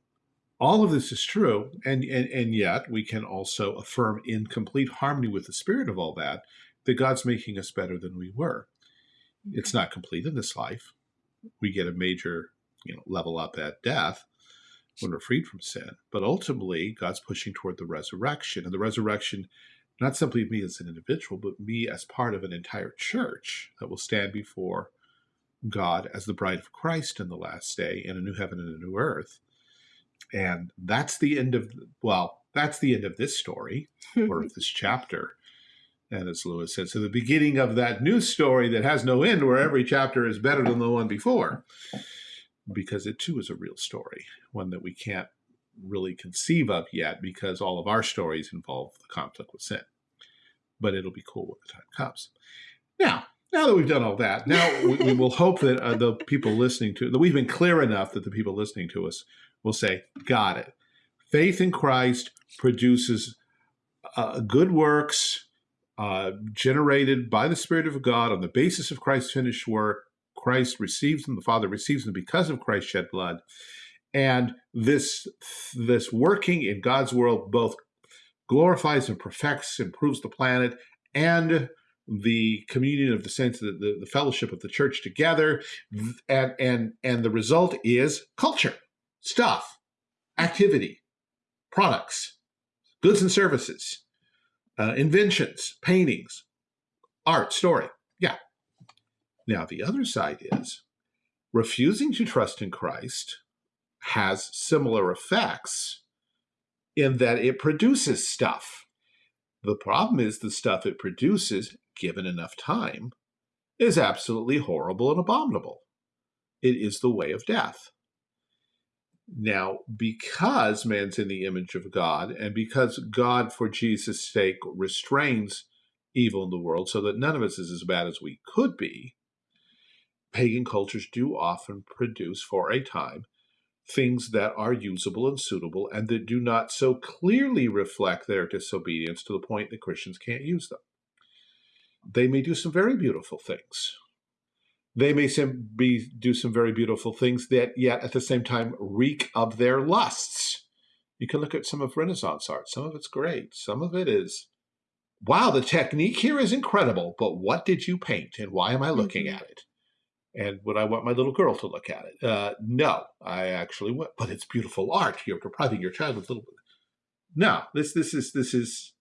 all of this is true, and, and, and yet we can also affirm in complete harmony with the spirit of all that, that God's making us better than we were. Mm-hmm. It's not complete in this life. We get a major you know, level up at death when we're freed from sin. But ultimately, God's pushing toward the resurrection. And the resurrection not simply me as an individual, but me as part of an entire church that will stand before God as the bride of Christ in the last day in a new heaven and a new earth. And that's the end of, well, that's the end of this story or of this chapter. And as Lewis said, so the beginning of that new story that has no end, where every chapter is better than the one before, because it too is a real story, one that we can't really conceive of yet because all of our stories involve the conflict with sin. But it'll be cool when the time comes. Now, now that we've done all that, now we, we will hope that uh, the people listening to that we've been clear enough that the people listening to us will say, "Got it." Faith in Christ produces uh, good works uh, generated by the Spirit of God on the basis of Christ's finished work. Christ receives them; the Father receives them because of Christ's shed blood and this this working in God's world both glorifies and perfects, improves the planet, and the communion of the saints, the, the, the, fellowship of the church together, and and and the result is culture, stuff, activity, products, goods and services, uh, inventions, paintings, art, story. Yeah. Now the other side is refusing to trust in Christ has similar effects in that it produces stuff. The problem is the stuff it produces, given enough time, is absolutely horrible and abominable. It is the way of death. Now, because man's in the image of God, and because God, for Jesus' sake, restrains evil in the world so that none of us is as bad as we could be, pagan cultures do often produce, for a time, things that are usable and suitable and that do not so clearly reflect their disobedience to the point that Christians can't use them. They may do some very beautiful things. They may be, do some very beautiful things that yet at the same time reek of their lusts. You can look at some of Renaissance art. Some of it's great. Some of it is, wow, the technique here is incredible, but what did you paint and why am I looking mm -hmm. at it? And would I want my little girl to look at it? Uh, no, I actually would. But it's beautiful art. You're depriving your child of little. No, this this is this is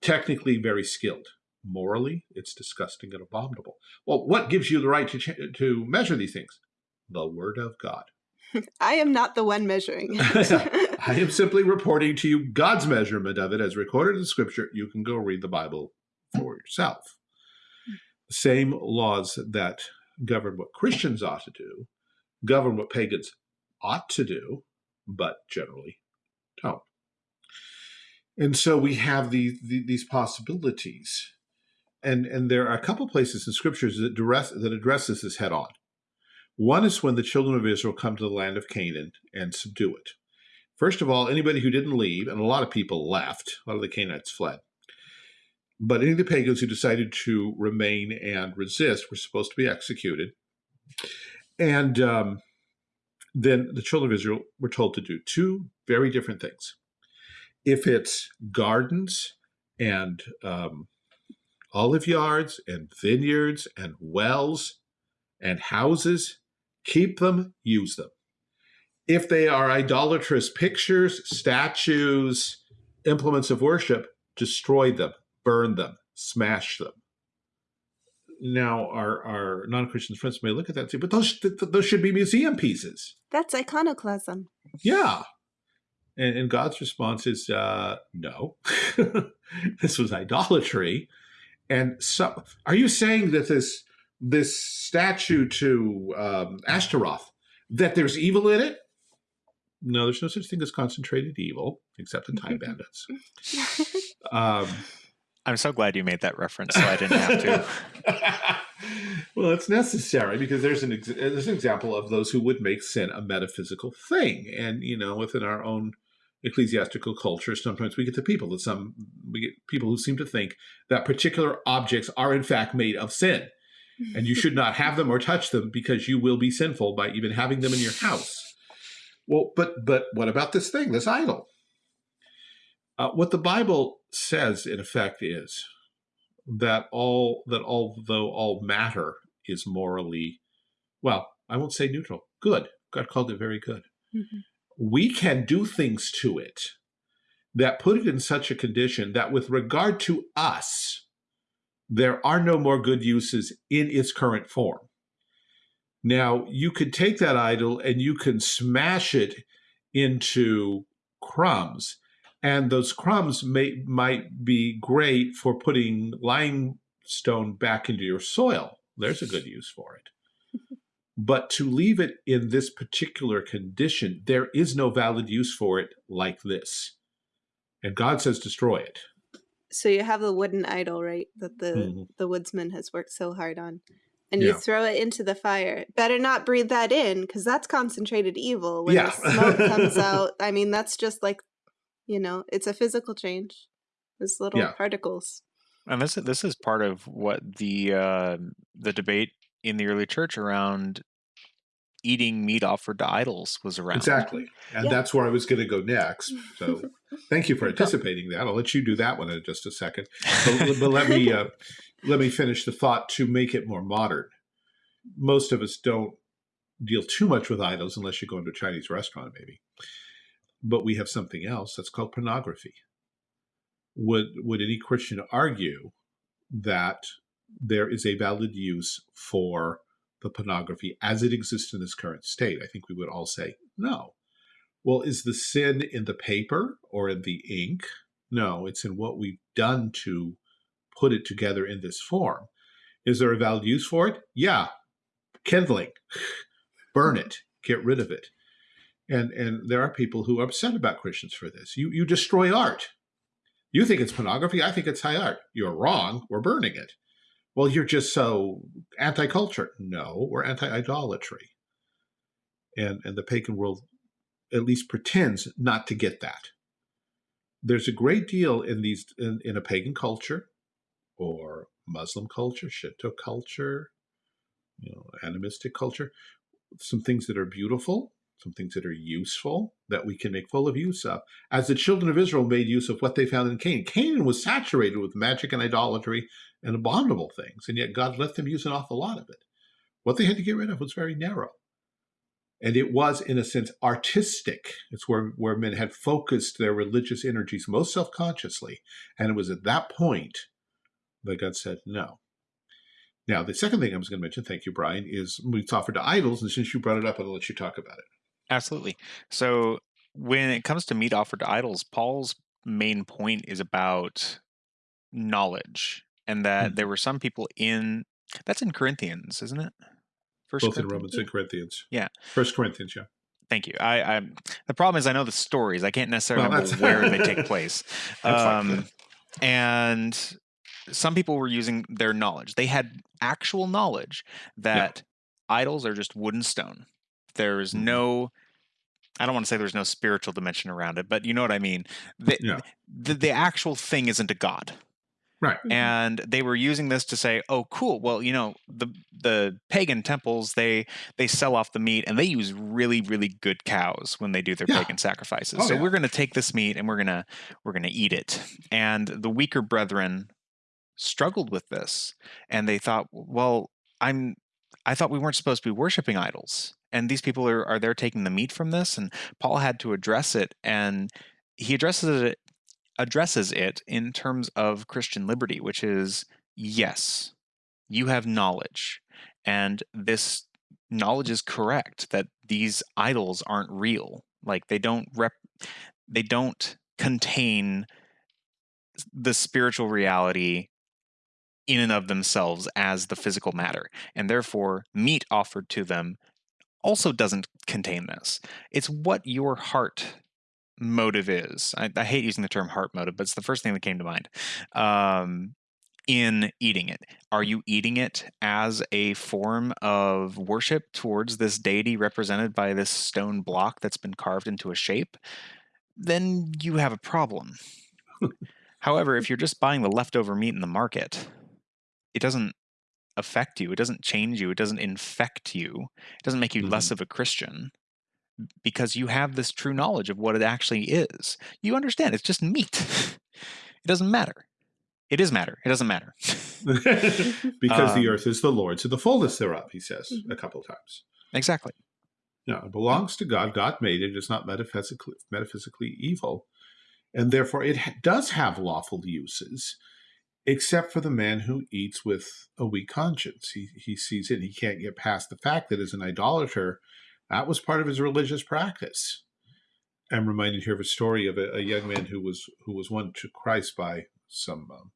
technically very skilled. Morally, it's disgusting and abominable. Well, what gives you the right to to measure these things? The Word of God. I am not the one measuring. I am simply reporting to you God's measurement of it as recorded in Scripture. You can go read the Bible for yourself. The same laws that govern what Christians ought to do, govern what pagans ought to do, but generally don't. And so we have the, the, these possibilities. And, and there are a couple places in scriptures that, address, that addresses this head on. One is when the children of Israel come to the land of Canaan and subdue it. First of all, anybody who didn't leave, and a lot of people left, a lot of the Canaanites fled, but any of the pagans who decided to remain and resist were supposed to be executed. And um, then the children of Israel were told to do two very different things. If it's gardens and um, olive yards and vineyards and wells and houses, keep them, use them. If they are idolatrous pictures, statues, implements of worship, destroy them burn them, smash them. Now, our, our non-Christian friends may look at that and say, but those, th those should be museum pieces. That's iconoclasm. Yeah. And, and God's response is, uh, no, this was idolatry. And so, are you saying that this this statue to um, Ashtaroth, that there's evil in it? No, there's no such thing as concentrated evil, except in time bandits. Um, I'm so glad you made that reference, so I didn't have to. well, it's necessary because there's an there's an example of those who would make sin a metaphysical thing, and you know, within our own ecclesiastical culture, sometimes we get the people that some we get people who seem to think that particular objects are in fact made of sin, and you should not have them or touch them because you will be sinful by even having them in your house. Well, but but what about this thing, this idol? Uh, what the Bible says, in effect, is that all that although all matter is morally, well, I won't say neutral, good. God called it very good. Mhm. We can do things to it that put it in such a condition that, with regard to us, there are no more good uses in its current form. Now, you could take that idol and you can smash it into crumbs, and those crumbs may might be great for putting limestone back into your soil. There's a good use for it. But to leave it in this particular condition, there is no valid use for it like this. And God says, destroy it. So you have the wooden idol, right? That the Mhm. the woodsman has worked so hard on, and you Yeah. throw it into the fire. Better not breathe that in, because that's concentrated evil. When Yeah. the smoke comes out, I mean, that's just like, you know, it's a physical change. It's little Yeah. particles. And this is this is part of what the uh, the debate in the early church around eating meat offered to idols was around. Exactly. And Yeah. that's where I was going to go next. So thank you for anticipating that. I'll let you do that one in just a second. But, but let me uh, let me finish the thought to make it more modern. Most of us don't deal too much with idols unless you go into a Chinese restaurant, maybe. But we have something else that's called pornography. Would would any Christian argue that there is a valid use for the pornography as it exists in this current state? I think we would all say no. Well, is the sin in the paper or in the ink? No, it's in what we've done to put it together in this form. Is there a valid use for it? Yeah. Kindling. Burn it. Get rid of it. And and there are people who are upset about Christians for this. You you destroy art. You think it's pornography, I think it's high art. You're wrong. We're burning it. Well, you're just so anti-culture. No, we're anti-idolatry. And and the pagan world at least pretends not to get that. There's a great deal in these in, in a pagan culture or Muslim culture, Shinto culture, you know, animistic culture, some things that are beautiful, some things that are useful that we can make full of use of. As the children of Israel made use of what they found in Canaan. Canaan was saturated with magic and idolatry and abominable things, and yet God let them use an awful lot of it. What they had to get rid of was very narrow. And it was, in a sense, artistic. It's where, where men had focused their religious energies most self consciously. And it was at that point that God said no. Now, the second thing I was going to mention, thank you, Brian, is meats offered to idols. And since you brought it up, I'll let you talk about it. Absolutely. So when it comes to meat offered to idols, Paul's main point is about knowledge, and that there were some people in that's in Corinthians, isn't it? First Both in Romans and Corinthians. Yeah. First Corinthians, yeah. Thank you. I, I the problem is I know the stories. I can't necessarily Well, remember where they take place. Um, and some people were using their knowledge. They had actual knowledge that idols are just wood and stone. There's Mhm. no I don't want to say there's no spiritual dimension around it, but you know what I mean. The, Yeah. the, the actual thing isn't a god. Right. Mhm. And they were using this to say, "Oh, cool. Well, you know, the the pagan temples they they sell off the meat and they use really really good cows when they do their Yeah. pagan sacrifices. Oh, so yeah. we're going to take this meat and we're going to we're going to eat it." And the weaker brethren struggled with this and they thought, "Well, I'm I thought we weren't supposed to be worshiping idols." And these people are are there taking the meat from this and Paul had to address it and he addresses it addresses it in terms of Christian liberty, which is yes, you have knowledge, and this knowledge is correct that these idols aren't real. Like they don't rep, they don't contain the spiritual reality in and of themselves as the physical matter. And therefore, meat offered to them also doesn't contain this. It's what your heart motive is. I, I, hate using the term heart motive, but it's the first thing that came to mind. Um, in eating it? Are you eating it as a form of worship towards this deity represented by this stone block that's been carved into a shape? Then you have a problem. However, if you're just buying the leftover meat in the market, it doesn't affect you. It doesn't change you. It doesn't infect you. It doesn't make you mm-hmm. less of a Christian because you have this true knowledge of what it actually is. You understand it's just meat. it doesn't matter. It is matter. It doesn't matter. because um, the earth is the Lord's and the fullness thereof, he says mm-hmm. a couple of times. Exactly. Yeah, it belongs to God. God made it. It's not metaphysically, metaphysically evil. And therefore, it ha- does have lawful uses except for the man who eats with a weak conscience. He, he sees it, he can't get past the fact that as an idolater, that was part of his religious practice. I'm reminded here of a story of a, a young man who was who was won to Christ by some um,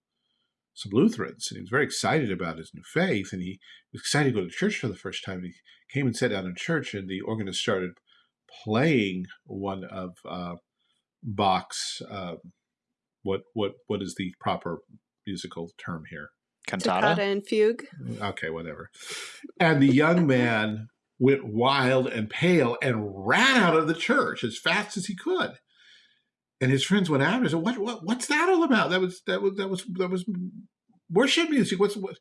some Lutherans, and he was very excited about his new faith, and he was excited to go to church for the first time. He came and sat down in church, and the organist started playing one of uh, Bach's uh, what what what is the proper musical term here. Cantata Toccata and fugue. Okay, whatever. And the young man went wild and pale and ran out of the church as fast as he could. And his friends went after and said, "What? What? What's that all about? That was that was that was that was worship music. What's what?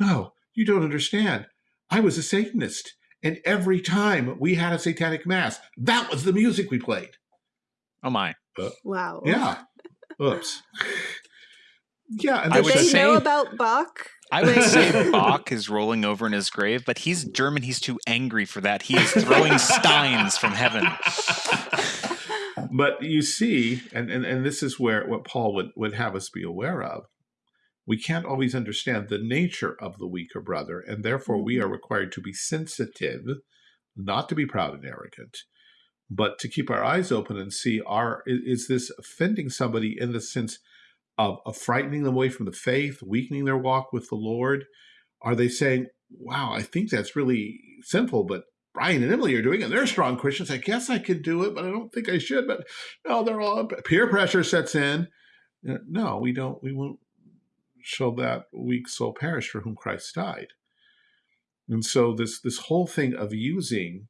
No, you don't understand. I was a Satanist, and every time we had a satanic mass, that was the music we played. Oh my! Uh, wow. Yeah. Oops. Yeah, and Did they say, know about Bach? I would say Bach is rolling over in his grave, but he's German. He's too angry for that. He is throwing steins from heaven. But you see, and, and, and this is where what Paul would, would have us be aware of. We can't always understand the nature of the weaker brother, and therefore we are mm-hmm. required to be sensitive, not to be proud and arrogant, but to keep our eyes open and see are is this offending somebody in the sense of, of frightening them away from the faith, weakening their walk with the Lord? Are they saying, wow, I think that's really sinful, but Brian and Emily are doing it. They're strong Christians. I guess I could do it, but I don't think I should. But no, they're all peer pressure sets in. No, we don't. We won't show that weak soul perish for whom Christ died. And so this this whole thing of using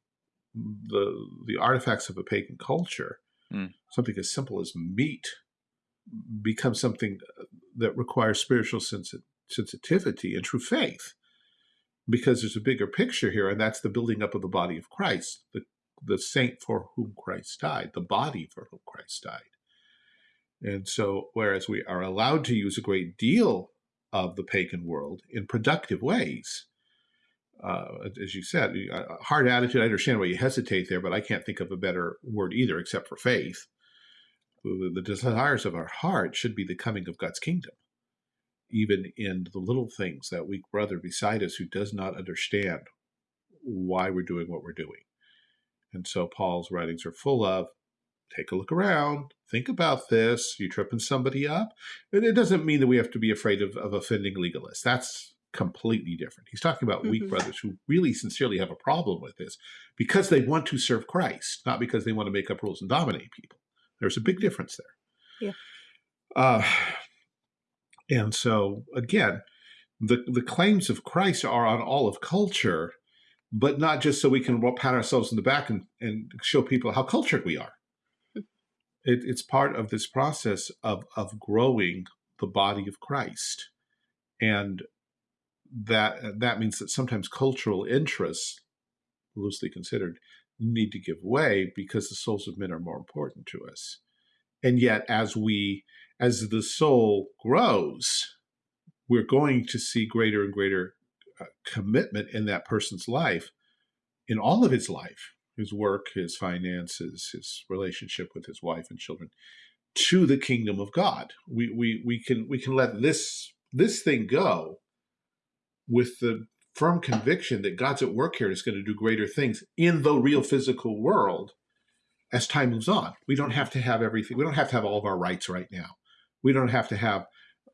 the the artifacts of a pagan culture, mm. something as simple as meat, become something uh, that requires spiritual sensi- sensitivity and true faith because there's a bigger picture here and that's the building up of the body of christ the, the saint for whom christ died the body for whom christ died and so whereas we are allowed to use a great deal of the pagan world in productive ways uh, as you said, hard attitude. I understand why you hesitate there, but I can't think of a better word either, except for faith the desires of our heart should be the coming of God's kingdom, even in the little things, that weak brother beside us who does not understand why we're doing what we're doing. And so Paul's writings are full of take a look around, think about this, you tripping somebody up. And it doesn't mean that we have to be afraid of, of offending legalists. That's completely different. He's talking about mm-hmm. weak brothers who really sincerely have a problem with this because they want to serve Christ, not because they want to make up rules and dominate people. There's a big difference there. Yeah. Uh, and so again, the the claims of Christ are on all of culture, but not just so we can pat ourselves in the back and, and show people how cultured we are. Hmm. It, it's part of this process of of growing the body of Christ, and that that means that sometimes cultural interests, loosely considered, need to give way because the souls of men are more important to us. And yet, as we, as the soul grows, we're going to see greater and greater uh, commitment in that person's life, in all of his life, his work, his finances, his relationship with his wife and children, to the kingdom of God. We we we can we can let this this thing go with the firm conviction that God's at work here is going to do greater things in the real physical world as time moves on. We don't have to have everything. We don't have to have all of our rights right now. We don't have to have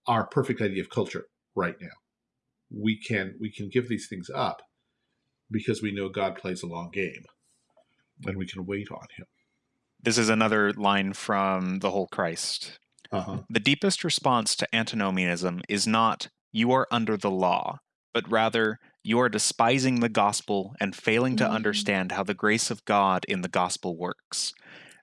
our perfect idea of culture right now. We can we can give these things up because we know God plays a long game and we can wait on him. This is another line from the whole Christ. Uh-huh. The deepest response to antinomianism is not, you are under the law, but rather, you are despising the gospel and failing to Mm. understand how the grace of God in the gospel works.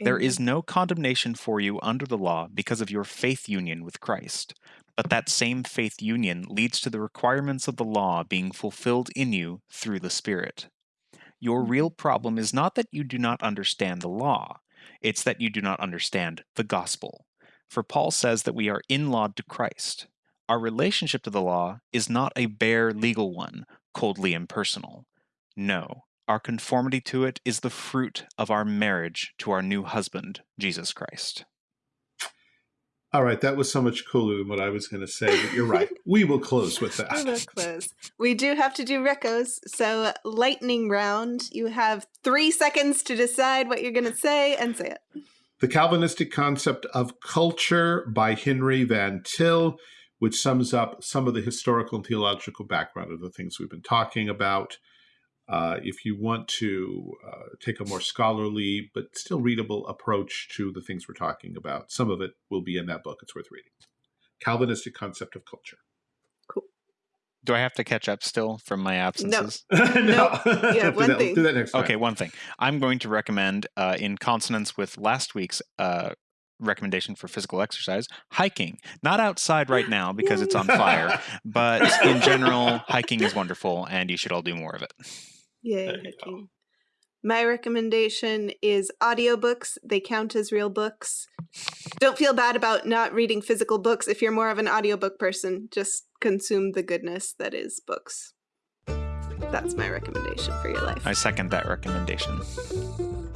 There is no condemnation for you under the law because of your faith union with Christ. But that same faith union leads to the requirements of the law being fulfilled in you through the Spirit. Your real problem is not that you do not understand the law, it's that you do not understand the gospel. For Paul says that we are in law to Christ. Our relationship to the law is not a bare legal one, coldly impersonal. No, our conformity to it is the fruit of our marriage to our new husband, Jesus Christ. All right, that was so much cooler than what I was going to say, but you're right. we will close with that. We will close. We do have to do recos, so uh, lightning round. You have three seconds to decide what you're going to say and say it. The Calvinistic Concept of Culture by Henry Van Til, which sums up some of the historical and theological background of the things we've been talking about. Uh, if you want to uh, take a more scholarly but still readable approach to the things we're talking about, some of it will be in that book. It's worth reading. Calvinistic Concept of Culture. Cool. Do I have to catch up still from my absences? no, No. Yeah, do one that, thing. Do that next time. Okay, one thing. I'm going to recommend, uh, in consonance with last week's uh, recommendation for physical exercise, hiking. Not outside right now because it's on fire, but in general, hiking is wonderful and you should all do more of it. Yay, There you go. hiking. My recommendation is audiobooks. They count as real books. Don't feel bad about not reading physical books if you're more of an audiobook person. Just consume the goodness that is books. That's my recommendation for your life. I second that recommendation.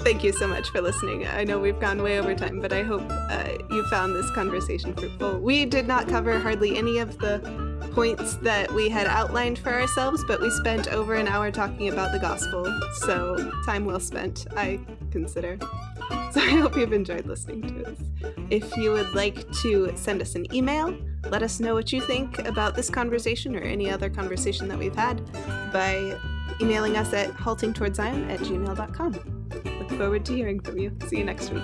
Thank you so much for listening. I know we've gone way over time, but I hope uh, you found this conversation fruitful. We did not cover hardly any of the points that we had outlined for ourselves, but we spent over an hour talking about the gospel, so time well spent, I consider. So I hope you've enjoyed listening to us. If you would like to send us an email, let us know what you think about this conversation or any other conversation that we've had by emailing us at haltingtowardszion at gmail.com. Look forward to hearing from you. See you next week.